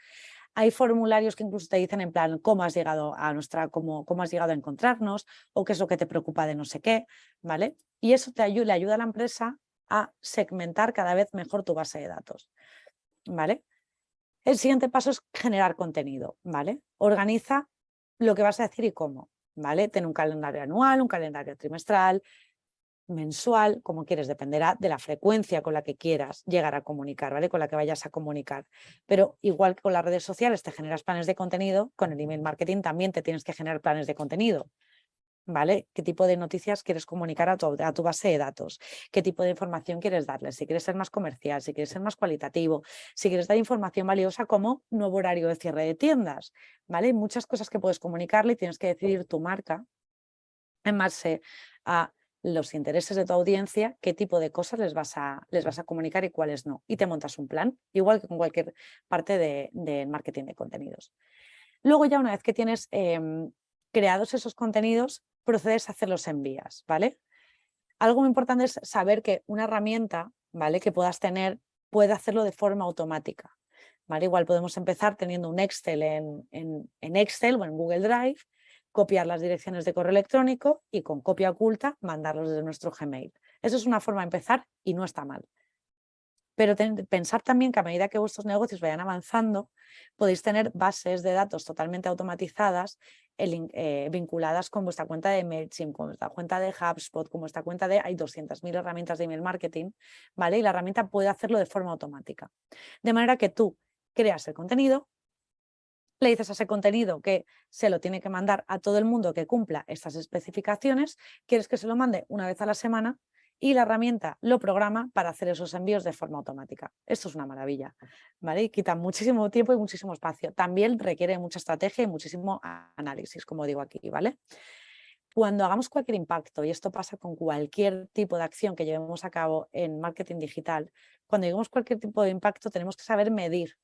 Hay formularios que incluso te dicen en plan cómo has llegado a nuestra, cómo, cómo has llegado a encontrarnos o qué es lo que te preocupa de no sé qué, ¿vale? Y eso te ayuda, le ayuda a la empresa a segmentar cada vez mejor tu base de datos, ¿vale? El siguiente paso es generar contenido, ¿vale? Organiza lo que vas a decir y cómo, ¿vale? Ten un calendario anual, un calendario trimestral, mensual, como quieres, dependerá de la frecuencia con la que quieras llegar a comunicar, ¿vale? Con la que vayas a comunicar. Pero igual que con las redes sociales te generas planes de contenido, con el email marketing también te tienes que generar planes de contenido. ¿Vale? ¿Qué tipo de noticias quieres comunicar a tu, a tu base de datos? ¿Qué tipo de información quieres darles? Si quieres ser más comercial, si quieres ser más cualitativo, si quieres dar información valiosa como nuevo horario de cierre de tiendas, ¿vale? Muchas cosas que puedes comunicarle y tienes que decidir tu marca en base a los intereses de tu audiencia, qué tipo de cosas les vas a, les vas a comunicar y cuáles no. Y te montas un plan, igual que con cualquier parte del de marketing de contenidos. Luego ya una vez que tienes em, creados esos contenidos, procedes a hacer los envías, ¿vale? Algo muy importante es saber que una herramienta, ¿vale? Que puedas tener puede hacerlo de forma automática, ¿vale? Igual podemos empezar teniendo un Excel en, en, en Excel o en Google Drive copiar las direcciones de correo electrónico y con copia oculta mandarlos desde nuestro Gmail. Eso es una forma de empezar y no está mal. Pero pensar también que a medida que vuestros negocios vayan avanzando, podéis tener bases de datos totalmente automatizadas eh, vinculadas con vuestra cuenta de MailChimp, con vuestra cuenta de HubSpot, con vuestra cuenta de... Hay 200.000 herramientas de email marketing, ¿vale? Y la herramienta puede hacerlo de forma automática. De manera que tú creas el contenido, le dices a ese contenido que se lo tiene que mandar a todo el mundo que cumpla estas especificaciones, quieres que se lo mande una vez a la semana y la herramienta lo programa para hacer esos envíos de forma automática. Esto es una maravilla, ¿vale? Y quita muchísimo tiempo y muchísimo espacio. También requiere mucha estrategia y muchísimo análisis, como digo aquí, ¿vale? Cuando hagamos cualquier impacto, y esto pasa con cualquier tipo de acción que llevemos a cabo en marketing digital, cuando lleguemos cualquier tipo de impacto tenemos que saber medir,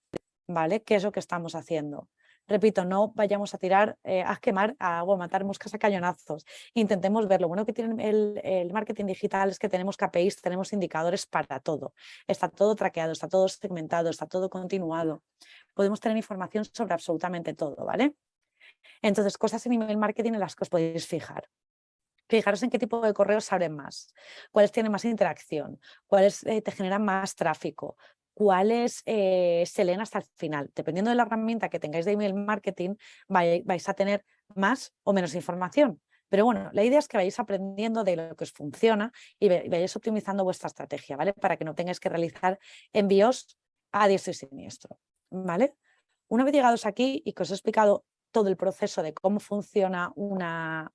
¿vale? ¿Qué es lo que estamos haciendo? Repito, no vayamos a tirar, eh, a quemar agua, a matar moscas a cañonazos. Intentemos ver. Lo bueno que tiene el, marketing digital es que tenemos KPIs, tenemos indicadores para todo. Está todo traqueado, está todo segmentado, está todo continuado. Podemos tener información sobre absolutamente todo, ¿vale? Entonces, cosas en email marketing en las que os podéis fijar. Fijaros en qué tipo de correos abren más, cuáles tienen más interacción, cuáles eh, te generan más tráfico, cuáles eh, se leen hasta el final. Dependiendo de la herramienta que tengáis de email marketing, vais a tener más o menos información. Pero bueno, la idea es que vayáis aprendiendo de lo que os funciona y vayáis optimizando vuestra estrategia, ¿vale? Para que no tengáis que realizar envíos a diestro y siniestro, ¿vale? Una vez llegados aquí y que os he explicado todo el proceso de cómo funciona una,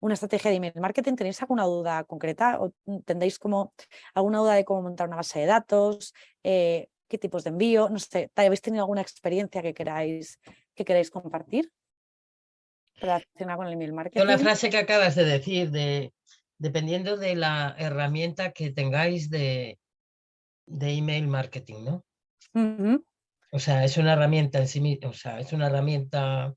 una estrategia de email marketing, ¿tenéis alguna duda concreta o tendréis como alguna duda de cómo montar una base de datos, eh, qué tipos de envío, no sé, ¿habéis tenido alguna experiencia que queráis, que queráis compartir relacionada con el email marketing? Con la frase que acabas de decir, de dependiendo de la herramienta que tengáis de, de email marketing, ¿no? O sea, es una herramienta en sí misma, o sea, es una herramienta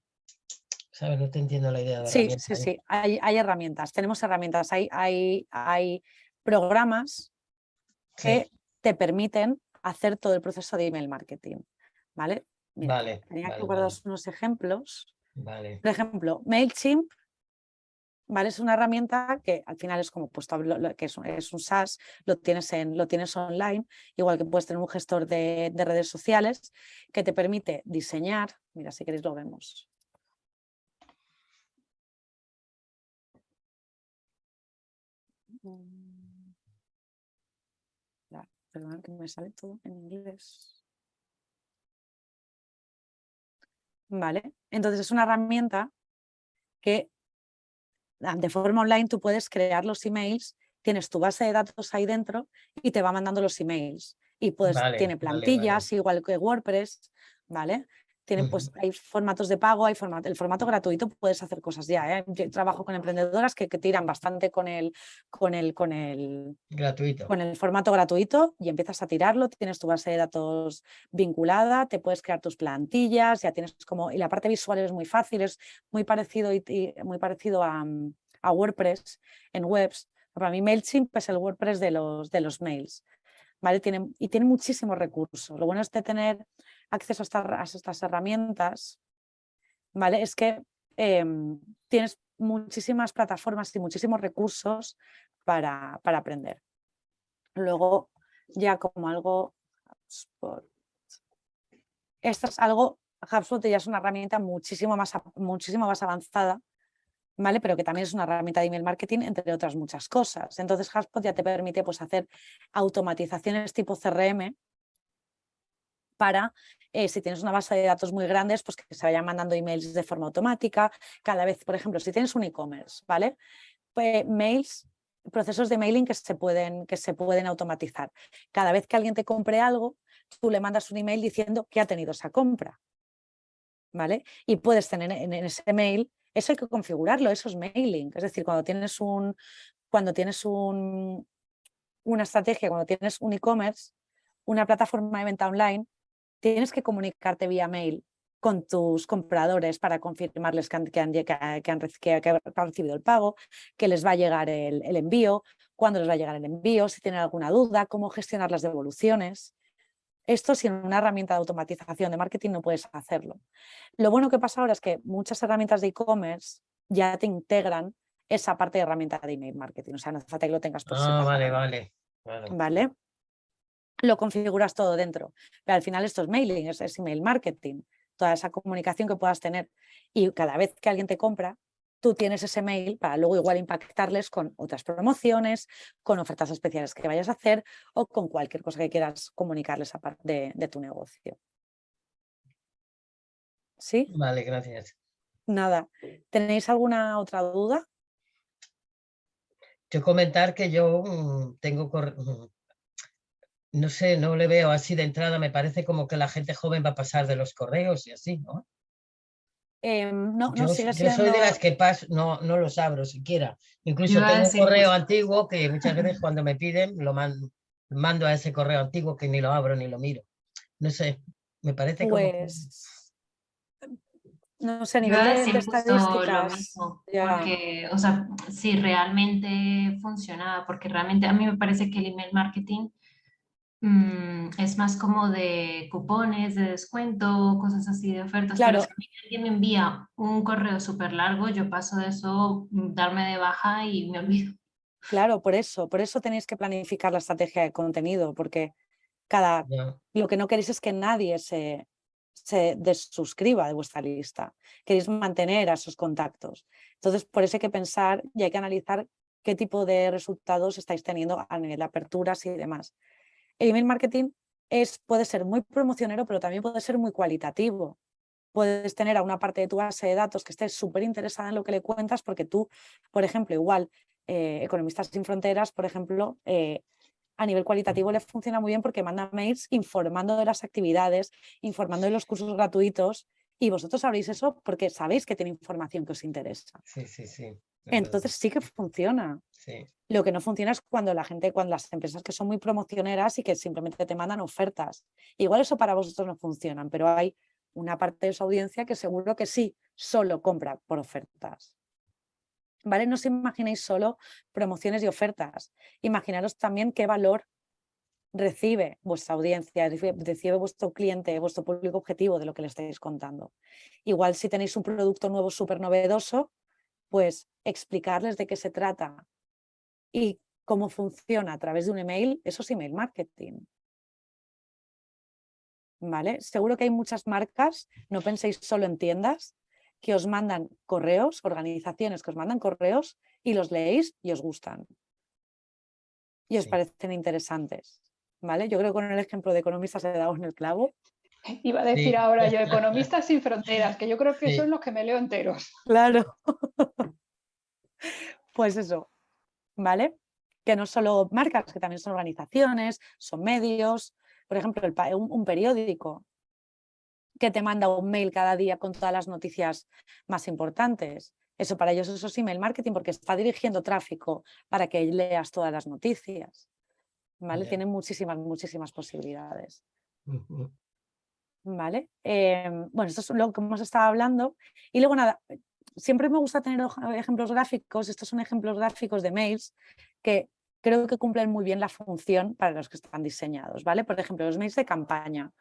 no te entiendo la idea de Sí, sí, sí, hay, herramientas, tenemos herramientas, hay, hay, hay programas que te permiten hacer todo el proceso de email marketing, ¿vale? vale, tenía que guardar unos ejemplos. Vale. Por ejemplo, MailChimp ¿vale? Es una herramienta que al final es como puesto que es, un SaaS, lo tienes, en, lo tienes online, igual que puedes tener un gestor de, de, redes sociales que te permite diseñar, mira, si queréis lo vemos. Perdón, que me sale todo en inglés. Vale, entonces es una herramienta que ah, de forma online tú puedes crear los emails, tienes tu base de datos ahí dentro y te va mandando los emails. Y pues tiene plantillas, igual que WordPress, ¿vale? Tienen, pues, hay formatos de pago, hay formato, el formato gratuito puedes hacer cosas ya. ¿eh? Yo trabajo con emprendedoras que, que, tiran bastante con el, con, el, con, el, gratuito. con el formato gratuito y empiezas a tirarlo, tienes tu base de datos vinculada, te puedes crear tus plantillas, ya tienes como... Y la parte visual es muy fácil, es muy parecido, y, muy parecido a, a WordPress en webs. Para mí MailChimp es el WordPress de los, de los mails. ¿vale? Tiene, y tiene muchísimos recursos. Lo bueno es de tener acceso a, estas herramientas, ¿vale? Es que em, tienes muchísimas plataformas y muchísimos recursos para, para aprender. Luego, ya como algo... Esto es algo, HubSpot ya es una herramienta muchísimo más, muchísimo más avanzada, ¿vale? Pero que también es una herramienta de email marketing, entre otras muchas cosas. Entonces HubSpot ya te permite pues, hacer automatizaciones tipo CRM, para, eh, si tienes una base de datos muy grandes, pues que se vayan mandando emails de forma automática. Cada vez, por ejemplo, si tienes un e-commerce, ¿vale? Pues mails, procesos de mailing que se, pueden, que se pueden automatizar. Cada vez que alguien te compre algo, tú le mandas un email diciendo que ha tenido esa compra. ¿Vale? Y puedes tener en, ese mail, eso hay que configurarlo, eso es mailing. Es decir, cuando tienes un, cuando tienes un, una estrategia, cuando tienes un e-commerce, una plataforma de venta online, tienes que comunicarte vía mail con tus compradores para confirmarles que han, que han, recibido el pago, que les va a llegar el, envío, cuándo les va a llegar el envío, si tienen alguna duda, cómo gestionar las devoluciones. Esto sin una herramienta de automatización de marketing no puedes hacerlo. Lo bueno que pasa ahora es que muchas herramientas de e-commerce ya te integran esa parte de herramienta de email marketing. O sea, no hace falta que lo tengas por ah, vale, vale, vale. ¿Vale? Lo configuras todo dentro. Pero al final esto es mailing, es, email marketing, toda esa comunicación que puedas tener. Y cada vez que alguien te compra, tú tienes ese mail para luego igual impactarles con otras promociones, con ofertas especiales que vayas a hacer o con cualquier cosa que quieras comunicarles aparte de, de tu negocio. ¿Sí? Vale, gracias. Nada. ¿Tenéis alguna otra duda? Yo comentar que yo mm, tengo mm, no sé, no le veo así de entrada, me parece como que la gente joven va a pasar de los correos y así, ¿no? Em, no, yo, no yo soy de las que paso, no, no los abro siquiera. Incluso tengo un correo antiguo que muchas veces cuando me piden lo mando, mando a ese correo antiguo que ni lo abro ni lo miro. No sé, me parece pues... No sé, a nivel de, estadísticas. porque, o sea, si realmente funciona, porque realmente a mí me parece que el email marketing Mm, es más como de cupones, de descuento, cosas así de ofertas. Claro. Pero si alguien me envía un correo súper largo, yo paso de eso, mm, darme de baja y me olvido. Claro, por eso, por eso tenéis que planificar la estrategia de contenido, porque cada, lo que no queréis es que nadie se, se desuscriba de vuestra lista. Queréis mantener a esos contactos. Entonces, por eso hay que pensar y hay que analizar qué tipo de resultados estáis teniendo a nivel de aperturas y demás el email marketing es, puede ser muy promocionero, pero también puede ser muy cualitativo. Puedes tener a una parte de tu base de datos que esté súper interesada en lo que le cuentas porque tú, por ejemplo, igual, eh, Economistas sin Fronteras, por ejemplo, eh, a nivel cualitativo le funciona muy bien porque manda mails informando de las actividades, informando de los cursos gratuitos y vosotros sabréis eso porque sabéis que tiene información que os interesa. Sí, sí, sí. Entonces sí que funciona. Lo que no funciona es cuando la gente, cuando las empresas que son muy promocioneras y que simplemente te mandan ofertas. Igual eso para vosotros no funcionan, pero hay una parte de su audiencia que seguro que sí, solo compra por ofertas. ¿Vale? No os imaginéis solo promociones y ofertas. Imaginaros también qué valor recibe vuestra audiencia, recibe vuestro cliente, vuestro público objetivo de lo que le estáis contando. Igual si tenéis un producto nuevo súper novedoso, pues explicarles de qué se trata y cómo funciona a través de un email, eso es email marketing. ¿Vale? Seguro que hay muchas marcas, no penséis solo en tiendas, que os mandan correos, organizaciones que os mandan correos y los leéis y os gustan. Y os parecen interesantes. ¿Vale? Yo creo que con el ejemplo de economistas he dado en el clavo. Iba a decir ahora yo, Economistas sin Fronteras, que yo creo que son los que me leo enteros. Claro. pues eso, ¿vale? Que no solo marcas, que también son organizaciones, son medios, por ejemplo, un, periódico. que te manda un mail cada día con todas las noticias más importantes. Eso para ellos eso es email marketing porque está dirigiendo tráfico para que leas todas las noticias. ¿Vale? Tienen muchísimas, muchísimas posibilidades. ¿Vale? Em, bueno, esto es lo que hemos estado hablando. Y luego nada, siempre me gusta tener ejemplos gráficos. Estos son ejemplos gráficos de mails que creo que cumplen muy bien la función para los que están diseñados. ¿vale? Por ejemplo, los mails de campaña.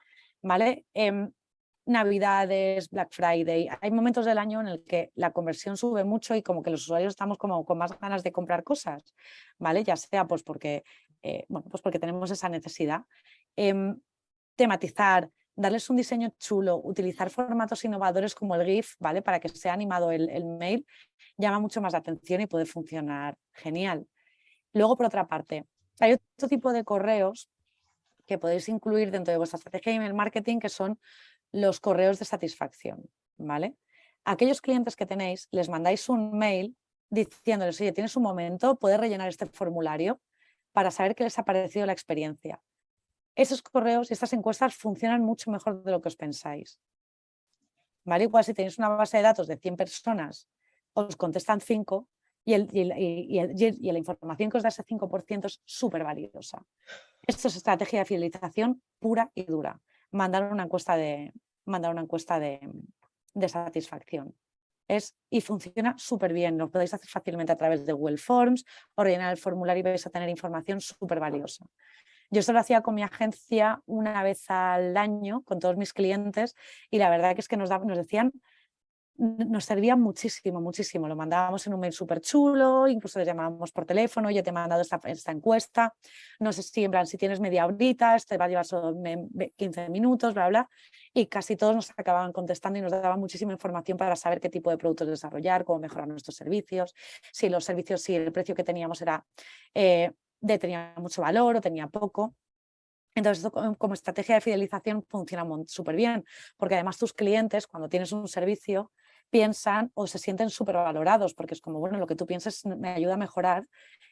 ¿vale? Em, Navidades, Black Friday, hay momentos del año en el que la conversión sube mucho y como que los usuarios estamos como con más ganas de comprar cosas, ¿vale? Ya sea pues porque, eh, bueno, pues porque tenemos esa necesidad. Em, tematizar, darles un diseño chulo, utilizar formatos innovadores como el GIF, ¿vale? Para que sea animado el, el mail, llama mucho más la atención y puede funcionar genial. Luego, por otra parte, hay otro tipo de correos que podéis incluir dentro de vuestra estrategia de email marketing que son los correos de satisfacción, ¿vale? aquellos clientes que tenéis, les mandáis un mail diciéndoles, oye, tienes un momento, puedes rellenar este formulario para saber qué les ha parecido la experiencia. Esos correos y estas encuestas funcionan mucho mejor de lo que os pensáis. ¿Vale? Igual si tenéis una base de datos de 100 personas, os contestan 5 y, la información que os da ese 5% es súper valiosa. Esto es estrategia de fidelización pura y dura mandar una encuesta de, mandar una encuesta de, satisfacción. Es, y funciona súper bien, lo podéis hacer fácilmente a través de Google Forms o rellenar el formulario y vais a tener información súper valiosa. Yo esto lo hacía con mi agencia una vez al año, con todos mis clientes, y la verdad que es que nos, nos decían nos servía muchísimo, muchísimo. Lo mandábamos en un mail súper chulo, incluso les llamábamos por teléfono, ya te he mandado esta, esta, encuesta, no sé si tienes media horita, te va a llevar solo 15 minutos, bla, bla, y casi todos nos acababan contestando y nos daban muchísima información para saber qué tipo de productos desarrollar, cómo mejorar nuestros servicios, si los servicios, si el precio que teníamos era eh, de tenía mucho valor o tenía poco. Entonces, esto como estrategia de fidelización funciona súper bien, porque además tus clientes, cuando tienes un servicio, piensan o se sienten súper valorados, porque es como, bueno, lo que tú pienses me ayuda a mejorar,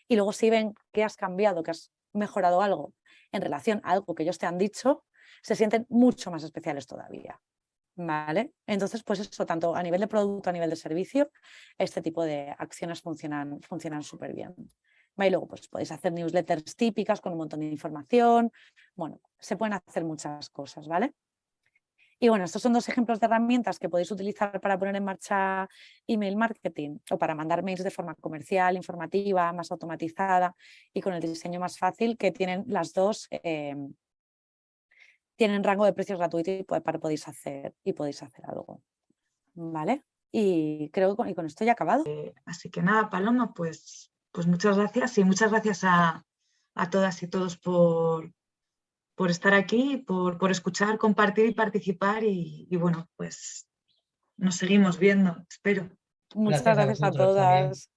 y luego si ven que has cambiado, que has mejorado algo en relación a algo que ellos te han dicho, se sienten mucho más especiales todavía. ¿Vale? Entonces, pues eso, tanto a nivel de producto, a nivel de servicio, este tipo de acciones funcionan funcionan súper bien. Y luego pues podéis hacer newsletters típicas con un montón de información. Bueno, se pueden hacer muchas cosas, ¿vale? Y bueno, estos son dos ejemplos de herramientas que podéis utilizar para poner en marcha email marketing o para mandar mails de forma comercial, informativa, más automatizada y con el diseño más fácil que tienen las dos, em, tienen rango de precios gratuito y para podéis hacer, y podéis hacer algo. ¿Vale? Y creo que con, esto ya he acabado. Eh, así que nada, Paloma, pues, pues muchas gracias y muchas gracias a, a todas y todos por, por estar aquí, por, por escuchar, compartir y participar y, y, bueno, pues nos seguimos viendo, espero. Muchas gracias, a, todas.